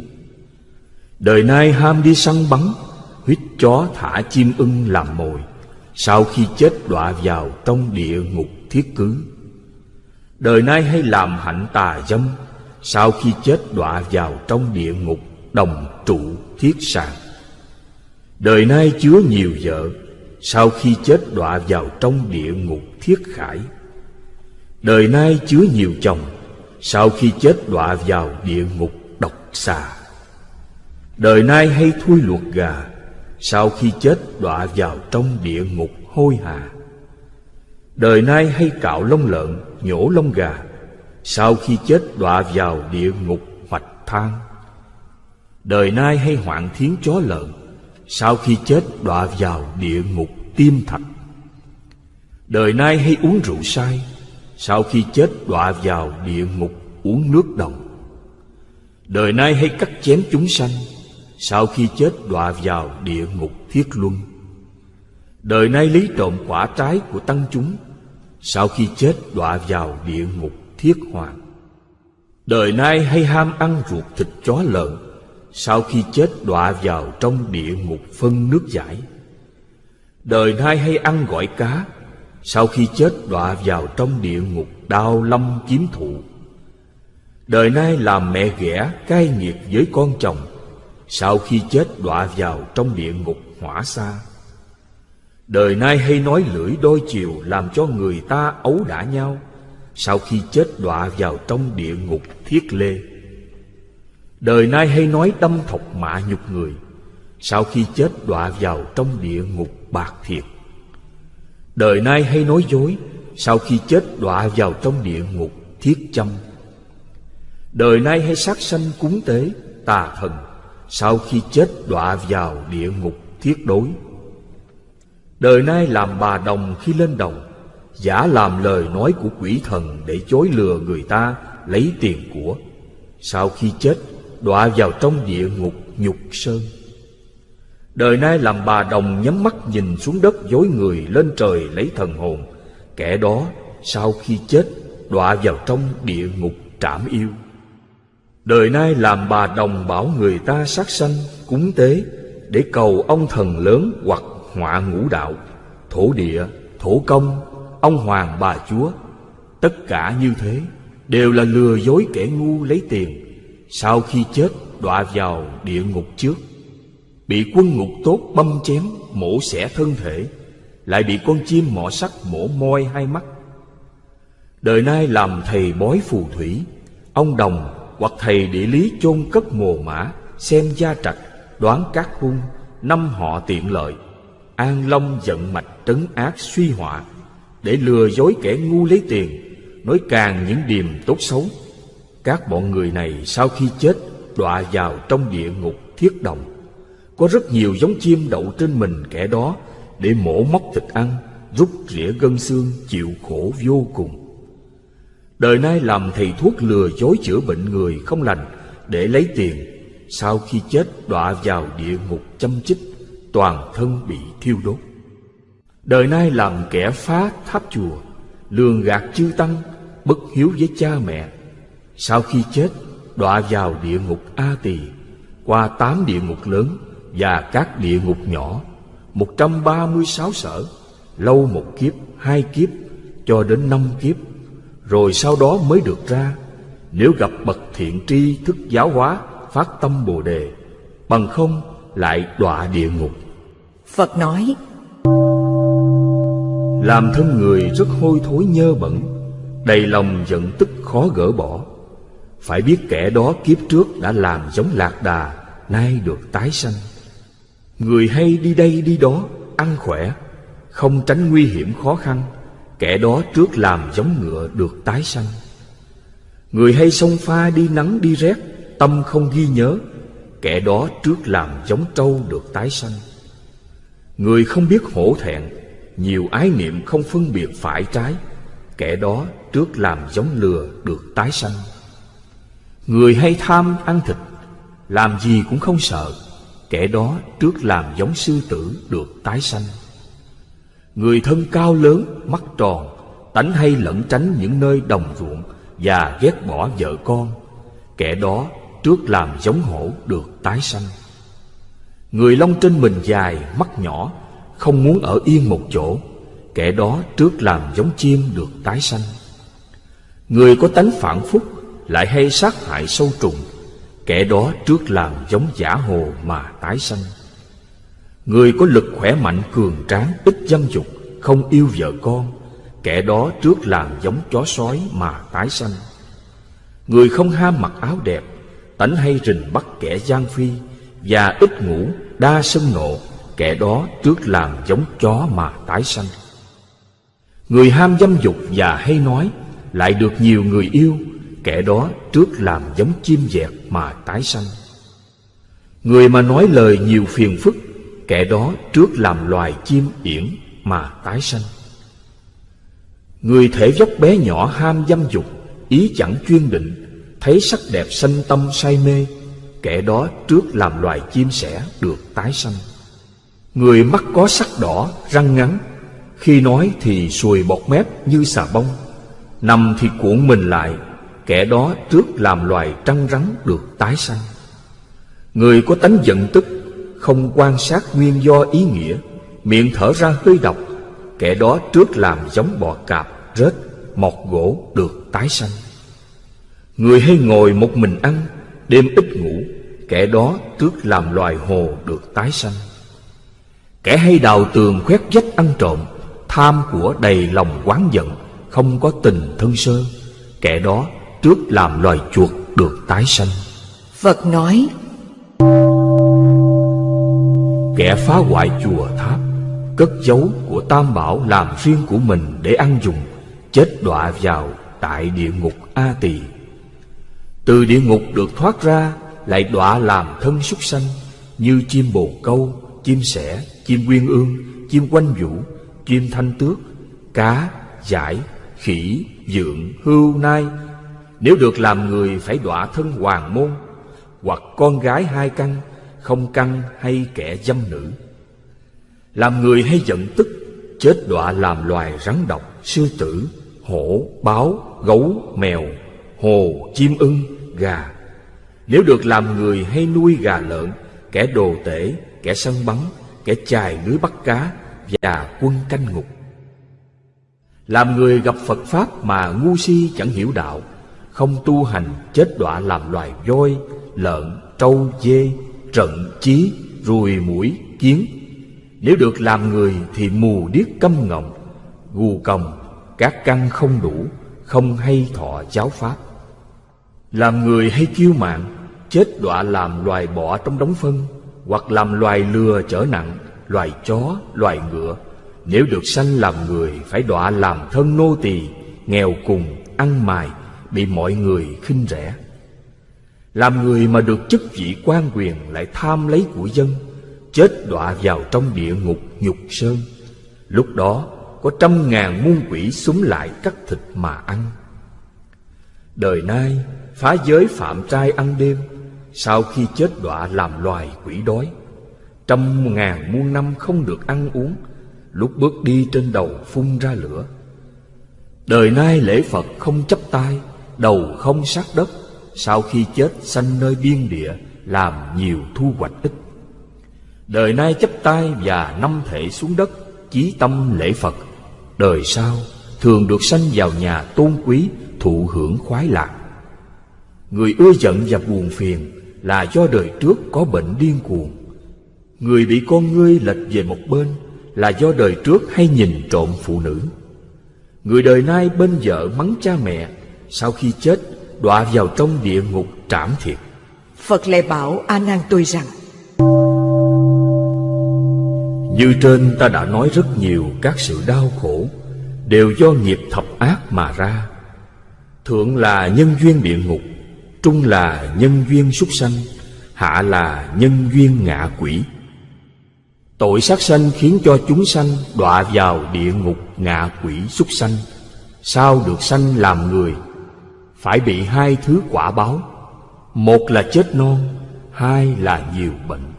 S2: Đời nay ham đi săn bắn Huyết chó thả chim ưng làm mồi, Sau khi chết đọa vào trong địa ngục thiết cứ. Đời nay hay làm hạnh tà dâm, Sau khi chết đọa vào trong địa ngục đồng trụ thiết sàng. Đời nay chứa nhiều vợ Sau khi chết đọa vào trong địa ngục thiết khải. Đời nay chứa nhiều chồng Sau khi chết đọa vào địa ngục độc xà. Đời nay hay thui luộc gà Sau khi chết đọa vào trong địa ngục hôi hà. Đời nay hay cạo lông lợn, nhổ lông gà Sau khi chết đọa vào địa ngục hoạch than Đời nay hay hoạn thiến chó lợn sau khi chết, đọa vào địa ngục tiêm thạch. Đời nay hay uống rượu sai Sau khi chết, đọa vào địa ngục uống nước đồng. Đời nay hay cắt chém chúng sanh, Sau khi chết, đọa vào địa ngục thiết luân. Đời nay lấy trộm quả trái của tăng chúng, Sau khi chết, đọa vào địa ngục thiết hoàng Đời nay hay ham ăn ruột thịt chó lợn sau khi chết đọa vào trong địa ngục phân nước giải. Đời nay hay ăn gỏi cá. Sau khi chết đọa vào trong địa ngục đao lâm kiếm thụ. Đời nay làm mẹ ghẻ cai nghiệt với con chồng. Sau khi chết đọa vào trong địa ngục hỏa xa. Đời nay hay nói lưỡi đôi chiều làm cho người ta ấu đả nhau. Sau khi chết đọa vào trong địa ngục thiết lê. Đời nay hay nói đâm thọc mạ nhục người, Sau khi chết đọa vào trong địa ngục bạc thiệt. Đời nay hay nói dối, Sau khi chết đọa vào trong địa ngục thiết châm. Đời nay hay sát sanh cúng tế, tà thần, Sau khi chết đọa vào địa ngục thiết đối. Đời nay làm bà đồng khi lên đồng Giả làm lời nói của quỷ thần Để chối lừa người ta lấy tiền của. Sau khi chết đọa vào trong địa ngục nhục sơn. Đời nay làm bà đồng nhắm mắt nhìn xuống đất dối người lên trời lấy thần hồn. Kẻ đó sau khi chết đọa vào trong địa ngục trảm yêu. Đời nay làm bà đồng bảo người ta sát sanh cúng tế Để cầu ông thần lớn hoặc họa ngũ đạo. Thổ địa, thổ công, ông hoàng bà chúa Tất cả như thế đều là lừa dối kẻ ngu lấy tiền. Sau khi chết đọa vào địa ngục trước. Bị quân ngục tốt băm chém, mổ xẻ thân thể. Lại bị con chim mỏ sắt mổ môi hai mắt. Đời nay làm thầy bói phù thủy Ông đồng hoặc thầy địa lý chôn cất mồ mã Xem gia trạch, đoán các hung Năm họ tiện lợi. An Long giận mạch trấn ác suy họa Để lừa dối kẻ ngu lấy tiền Nói càng những điềm tốt xấu. Các bọn người này sau khi chết Đọa vào trong địa ngục thiết đồng Có rất nhiều giống chim đậu trên mình kẻ đó Để mổ móc thịt ăn, Rút rỉa gân xương, Chịu khổ vô cùng. Đời nay làm thầy thuốc lừa dối chữa bệnh người không lành Để lấy tiền. Sau khi chết đọa vào địa ngục châm chích, Toàn thân bị thiêu đốt. Đời nay làm kẻ phá tháp chùa, Lường gạt chư tăng, Bất hiếu với cha mẹ. Sau khi chết Đọa vào địa ngục A Tỳ Qua tám địa ngục lớn Và các địa ngục nhỏ một trăm ba mươi sáu sở Lâu một kiếp, hai kiếp Cho đến năm kiếp. Rồi sau đó mới được ra Nếu gặp bậc thiện tri thức giáo hóa Phát tâm Bồ Đề Bằng không lại đọa địa ngục.
S1: Phật nói
S2: làm thân người rất hôi thối nhơ bẩn Đầy lòng giận tức khó gỡ bỏ phải biết kẻ đó kiếp trước đã làm giống lạc đà, Nay được tái sanh. Người hay đi đây đi đó, Ăn khỏe, Không tránh nguy hiểm khó khăn, Kẻ đó trước làm giống ngựa được tái sanh. Người hay sông pha đi nắng đi rét, Tâm không ghi nhớ, Kẻ đó trước làm giống trâu được tái sanh. Người không biết hổ thẹn, nhiều ái niệm không phân biệt phải trái, Kẻ đó trước làm giống lừa được tái sanh. Người hay tham ăn thịt Làm gì cũng không sợ Kẻ đó trước làm giống sư tử được tái sanh. Người thân cao lớn, mắt tròn Tánh hay lẩn tránh những nơi đồng ruộng Và ghét bỏ vợ con Kẻ đó trước làm giống hổ được tái sanh. Người lông trên mình dài, mắt nhỏ không muốn ở yên một chỗ Kẻ đó trước làm giống chim được tái sanh. Người có tánh phản phúc lại hay sát hại sâu trùng, Kẻ đó trước làm giống giả hồ mà tái sanh. Người có lực khỏe mạnh cường tráng, Ít dâm dục, Không yêu vợ con, Kẻ đó trước làm giống chó sói mà tái sanh. Người không ham mặc áo đẹp, Tánh hay rình bắt kẻ gian phi, Và ít ngủ, đa sân nộ, Kẻ đó trước làm giống chó mà tái sanh. Người ham dâm dục và hay nói, Lại được nhiều người yêu Kẻ đó trước làm giống chim dẹt mà tái sanh. Người mà nói lời nhiều phiền phức Kẻ đó trước làm loài chim yển mà tái sanh. Người thể dốc bé nhỏ ham dâm dục Ý chẳng chuyên định Thấy sắc đẹp sanh tâm say mê Kẻ đó trước làm loài chim sẻ được tái sanh. Người mắt có sắc đỏ, răng ngắn Khi nói thì sùi bọt mép như xà bông Nằm thì cuộn mình lại Kẻ đó trước làm loài trăng rắn được tái sanh. Người có tánh giận tức Không quan sát nguyên do ý nghĩa Miệng thở ra hơi độc Kẻ đó trước làm giống bò cạp, rết, mọt gỗ được tái sanh. Người hay ngồi một mình ăn Đêm ít ngủ Kẻ đó trước làm loài hồ được tái sanh. Kẻ hay đào tường khoét vách ăn trộm Tham của đầy lòng quán giận Không có tình thân sơ Kẻ đó trước làm loài chuột được tái sanh
S1: Phật nói
S2: Kẻ phá hoại chùa tháp Cất giấu của tam bảo làm riêng của mình để ăn dùng Chết đọa vào tại địa ngục A Tỳ Từ địa ngục được thoát ra Lại đọa làm thân súc sanh Như chim bồ câu, chim sẻ, chim quyên ương, chim quanh vũ, chim thanh tước, cá, giải, khỉ, dượng, hưu, nai. Nếu được làm người phải đọa thân hoàng môn, hoặc con gái hai căn, không căn hay kẻ dâm nữ. Làm người hay giận tức, chết đọa làm loài rắn độc, sư tử, hổ, báo, gấu, mèo, hồ, chim ưng, gà. Nếu được làm người hay nuôi gà lợn, kẻ đồ tể, kẻ săn bắn, kẻ chài lưới bắt cá và quân canh ngục. Làm người gặp Phật Pháp mà ngu si chẳng hiểu đạo, không tu hành chết đọa làm loài voi, lợn, trâu, dê, trận, chí, ruồi, mũi, kiến. Nếu được làm người thì mù điếc câm ngọng, gù còng, các căn không đủ, không hay thọ giáo Pháp. Làm người hay kiêu mạng, chết đọa làm loài bọ trong đống phân, hoặc làm loài lừa trở nặng, loài chó, loài ngựa. Nếu được sanh làm người phải đọa làm thân nô tỳ, nghèo cùng, ăn mài Bị mọi người khinh rẻ. Làm người mà được chức vị quan quyền Lại tham lấy của dân, Chết đọa vào trong địa ngục nhục sơn. Lúc đó, có trăm ngàn muôn quỷ súng lại cắt thịt mà ăn. Đời nay, phá giới phạm trai ăn đêm, Sau khi chết đọa làm loài quỷ đói. Trăm ngàn muôn năm không được ăn uống, Lúc bước đi trên đầu phun ra lửa. Đời nay lễ Phật không chấp tay Đầu không sát đất, Sau khi chết sanh nơi biên địa, Làm nhiều thu hoạch ít. Đời nay chấp tay và năm thể xuống đất, Chí tâm lễ Phật. Đời sau, thường được sanh vào nhà tôn quý, Thụ hưởng khoái lạc. Người ưa giận và buồn phiền Là do đời trước có bệnh điên cuồng. Người bị con ngươi lệch về một bên Là do đời trước hay nhìn trộm phụ nữ. Người đời nay bên vợ mắng cha mẹ sau khi chết đọa vào trong địa ngục trảm thiệt.
S1: Phật lại bảo A Nan tôi rằng
S2: Như trên ta đã nói rất nhiều các sự đau khổ Đều do nghiệp thập ác mà ra. Thượng là nhân duyên địa ngục Trung là nhân duyên súc sanh Hạ là nhân duyên ngạ quỷ. Tội sát sanh khiến cho chúng sanh đọa vào địa ngục ngạ quỷ súc sanh. Sao được sanh làm người phải bị hai thứ quả báo. Một là chết non, Hai là nhiều bệnh.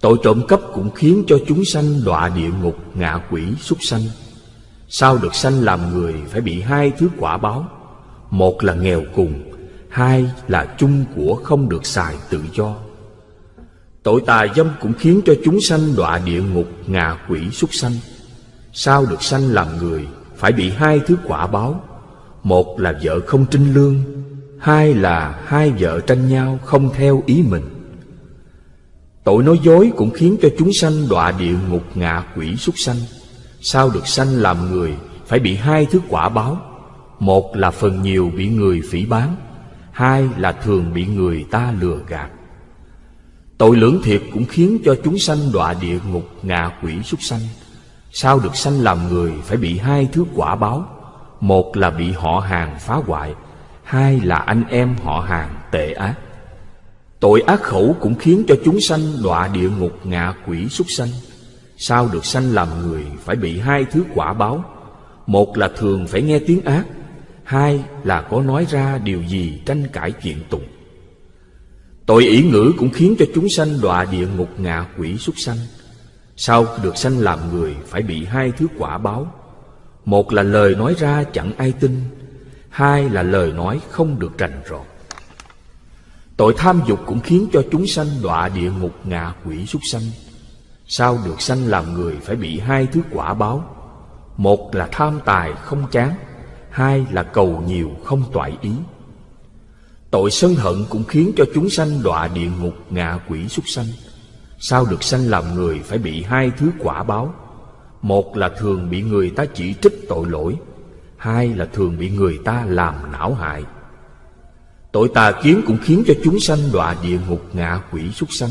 S2: Tội trộm cắp cũng khiến cho chúng sanh đọa địa ngục, ngạ quỷ, súc sanh. Sao được sanh làm người phải bị hai thứ quả báo? Một là nghèo cùng, Hai là chung của không được xài tự do. Tội tà dâm cũng khiến cho chúng sanh đọa địa ngục, ngạ quỷ, súc sanh. Sao được sanh làm người phải bị hai thứ quả báo? Một là vợ không trinh lương, Hai là hai vợ tranh nhau không theo ý mình. Tội nói dối cũng khiến cho chúng sanh đọa địa ngục ngạ quỷ súc sanh. Sao được sanh làm người phải bị hai thứ quả báo? Một là phần nhiều bị người phỉ bán, Hai là thường bị người ta lừa gạt. Tội lưỡng thiệt cũng khiến cho chúng sanh đọa địa ngục ngạ quỷ súc sanh. Sao được sanh làm người phải bị hai thứ quả báo? Một là bị họ hàng phá hoại, Hai là anh em họ hàng tệ ác. Tội ác khẩu cũng khiến cho chúng sanh đọa địa ngục ngạ quỷ súc sanh. Sao được sanh làm người phải bị hai thứ quả báo? Một là thường phải nghe tiếng ác, Hai là có nói ra điều gì tranh cãi kiện tụng. Tội ý ngữ cũng khiến cho chúng sanh đọa địa ngục ngạ quỷ súc sanh. Sao được sanh làm người phải bị hai thứ quả báo? Một là lời nói ra chẳng ai tin, Hai là lời nói không được rành rọt. Tội tham dục cũng khiến cho chúng sanh đọa địa ngục ngạ quỷ súc sanh. Sao được sanh làm người phải bị hai thứ quả báo? Một là tham tài không chán, Hai là cầu nhiều không toại ý. Tội sân hận cũng khiến cho chúng sanh đọa địa ngục ngạ quỷ súc sanh. Sao được sanh làm người phải bị hai thứ quả báo? Một là thường bị người ta chỉ trích tội lỗi, Hai là thường bị người ta làm não hại. Tội tà kiến cũng khiến cho chúng sanh đọa địa ngục ngạ quỷ súc sanh.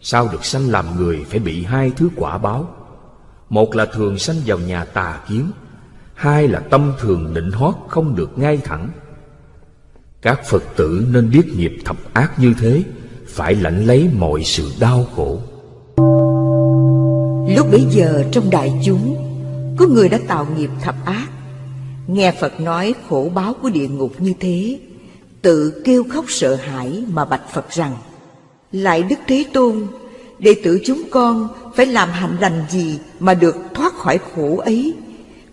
S2: Sao được sanh làm người phải bị hai thứ quả báo? Một là thường sanh vào nhà tà kiến, Hai là tâm thường nịnh hót không được ngay thẳng. Các Phật tử nên biết nghiệp thập ác như thế, Phải lãnh lấy mọi sự đau khổ.
S1: Lúc bấy giờ trong đại chúng, Có người đã tạo nghiệp thập ác. Nghe Phật nói khổ báo của địa ngục như thế, Tự kêu khóc sợ hãi mà bạch Phật rằng, Lại Đức Thế Tôn, Đệ tử chúng con phải làm hạnh lành gì Mà được thoát khỏi khổ ấy?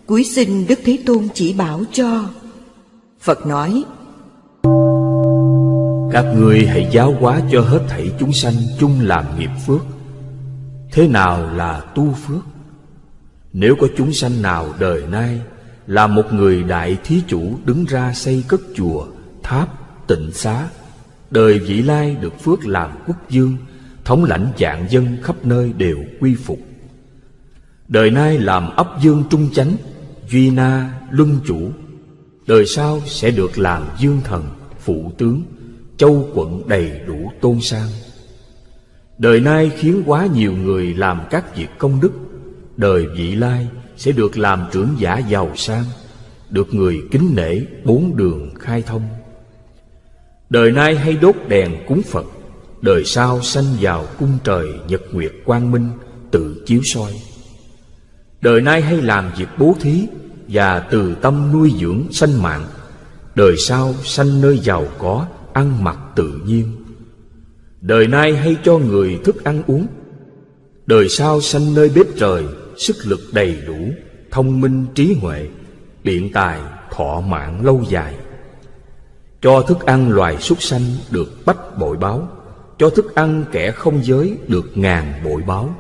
S1: Cuối xin Đức Thế Tôn chỉ bảo cho. Phật nói,
S2: Các ngươi hãy giáo hóa cho hết thảy chúng sanh chung làm nghiệp phước. Thế nào là tu phước? Nếu có chúng sanh nào đời nay Là một người đại thí chủ đứng ra xây cất chùa, tháp, tịnh xá Đời vị lai được phước làm quốc dương Thống lãnh dạng dân khắp nơi đều quy phục. Đời nay làm ấp dương trung chánh Duy na luân chủ. Đời sau sẽ được làm dương thần Phụ tướng Châu quận đầy đủ tôn sang. Đời nay khiến quá nhiều người làm các việc công đức. Đời vị lai sẽ được làm trưởng giả giàu sang, Được người kính nể bốn đường khai thông. Đời nay hay đốt đèn cúng Phật, Đời sau sanh vào cung trời Nhật Nguyệt quang minh, tự chiếu soi. Đời nay hay làm việc bố thí Và từ tâm nuôi dưỡng sanh mạng, Đời sau sanh nơi giàu có, Ăn mặc tự nhiên. Đời nay hay cho người thức ăn uống. Đời sau sanh nơi bếp trời, Sức lực đầy đủ, Thông minh trí huệ, Biện tài thọ mạng lâu dài. Cho thức ăn loài súc sanh Được bách bội báo, Cho thức ăn kẻ không giới Được ngàn bội báo.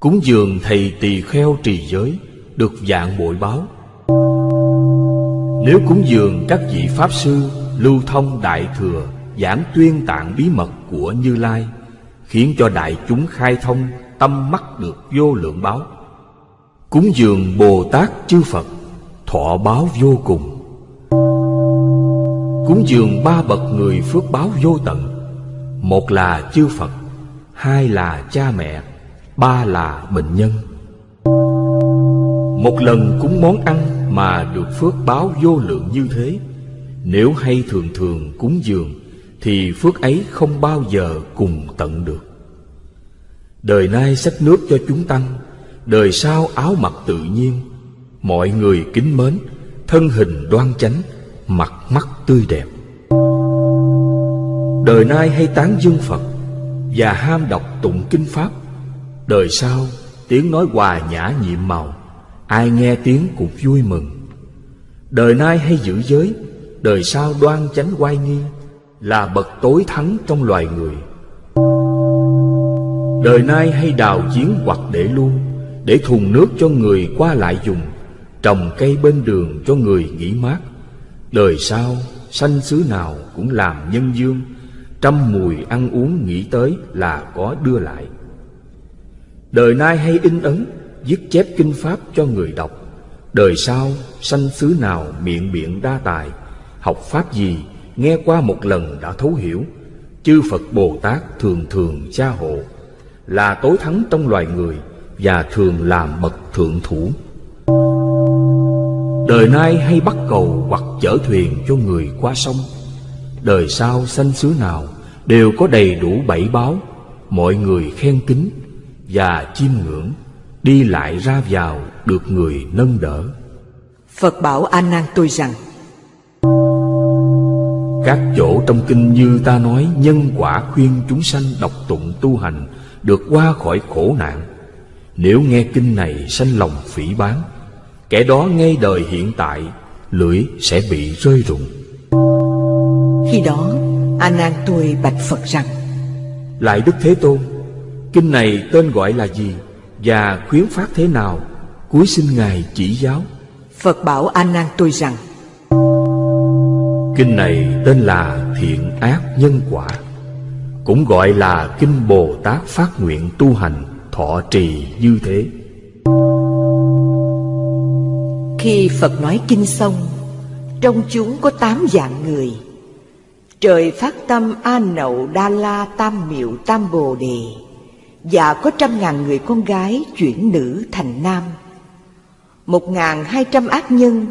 S2: Cúng dường thầy tỳ kheo trì giới Được dạng bội báo. Nếu cúng dường các vị Pháp Sư Lưu thông Đại Thừa Giảng tuyên tạng bí mật của Như Lai, Khiến cho đại chúng khai thông Tâm mắt được vô lượng báo. Cúng dường Bồ Tát chư Phật, Thọ báo vô cùng. Cúng dường ba bậc người phước báo vô tận, Một là chư Phật, Hai là cha mẹ, Ba là bệnh nhân. Một lần cúng món ăn mà được phước báo vô lượng như thế, Nếu hay thường thường cúng dường thì phước ấy không bao giờ cùng tận được. Đời nay sách nước cho chúng tăng, Đời sau áo mặc tự nhiên, Mọi người kính mến, Thân hình đoan chánh, Mặt mắt tươi đẹp. Đời nay hay tán dương Phật Và ham đọc tụng kinh Pháp, Đời sau tiếng nói hòa nhã nhiệm màu, Ai nghe tiếng cũng vui mừng. Đời nay hay giữ giới, Đời sau đoan chánh oai nghi là bậc tối thắng trong loài người. Đời nay hay đào giếng hoặc để luôn, Để thùng nước cho người qua lại dùng, Trồng cây bên đường cho người nghỉ mát. Đời sau, sanh xứ nào cũng làm nhân dương, Trăm mùi ăn uống nghĩ tới là có đưa lại. Đời nay hay in ấn Viết chép kinh pháp cho người đọc. Đời sau, sanh xứ nào miệng biện đa tài, Học pháp gì nghe qua một lần đã thấu hiểu, Chư Phật Bồ Tát thường thường cha hộ, Là tối thắng trong loài người Và thường làm bậc thượng thủ. Đời nay hay bắt cầu hoặc chở thuyền cho người qua sông. Đời sau sanh xứ nào đều có đầy đủ bảy báo. Mọi người khen kính và chiêm ngưỡng, Đi lại ra vào được người nâng đỡ.
S1: Phật bảo A Nan tôi rằng
S2: các chỗ trong kinh như ta nói Nhân quả khuyên chúng sanh đọc tụng tu hành Được qua khỏi khổ nạn. Nếu nghe kinh này sanh lòng phỉ bán. Kẻ đó ngay đời hiện tại Lưỡi sẽ bị rơi rụng.
S1: Khi đó A Nan tôi bạch Phật rằng
S2: Lại Đức Thế Tôn Kinh này tên gọi là gì Và khuyến phát thế nào? Cuối xin Ngài chỉ giáo.
S1: Phật bảo A Nan tôi rằng
S2: Kinh này tên là Thiện Ác Nhân Quả, Cũng gọi là Kinh Bồ Tát Phát Nguyện Tu Hành Thọ Trì như thế.
S1: Khi Phật nói kinh xong, Trong chúng có tám dạng người. Trời phát tâm A Nậu Đa La Tam Miệu Tam Bồ Đề, Và có trăm ngàn người con gái chuyển nữ thành nam. Một ngàn hai trăm ác nhân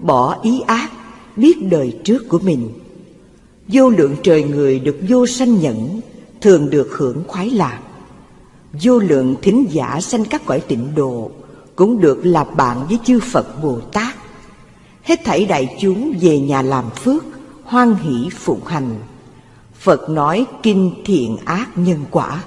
S1: Bỏ ý ác Biết đời trước của mình. Vô lượng trời người được vô sanh nhẫn, Thường được hưởng khoái lạc. Vô lượng thính giả sanh các cõi tịnh độ, Cũng được là bạn với chư Phật Bồ Tát. Hết thảy đại chúng về nhà làm phước, Hoan hỷ phụng hành. Phật nói kinh thiện ác nhân quả.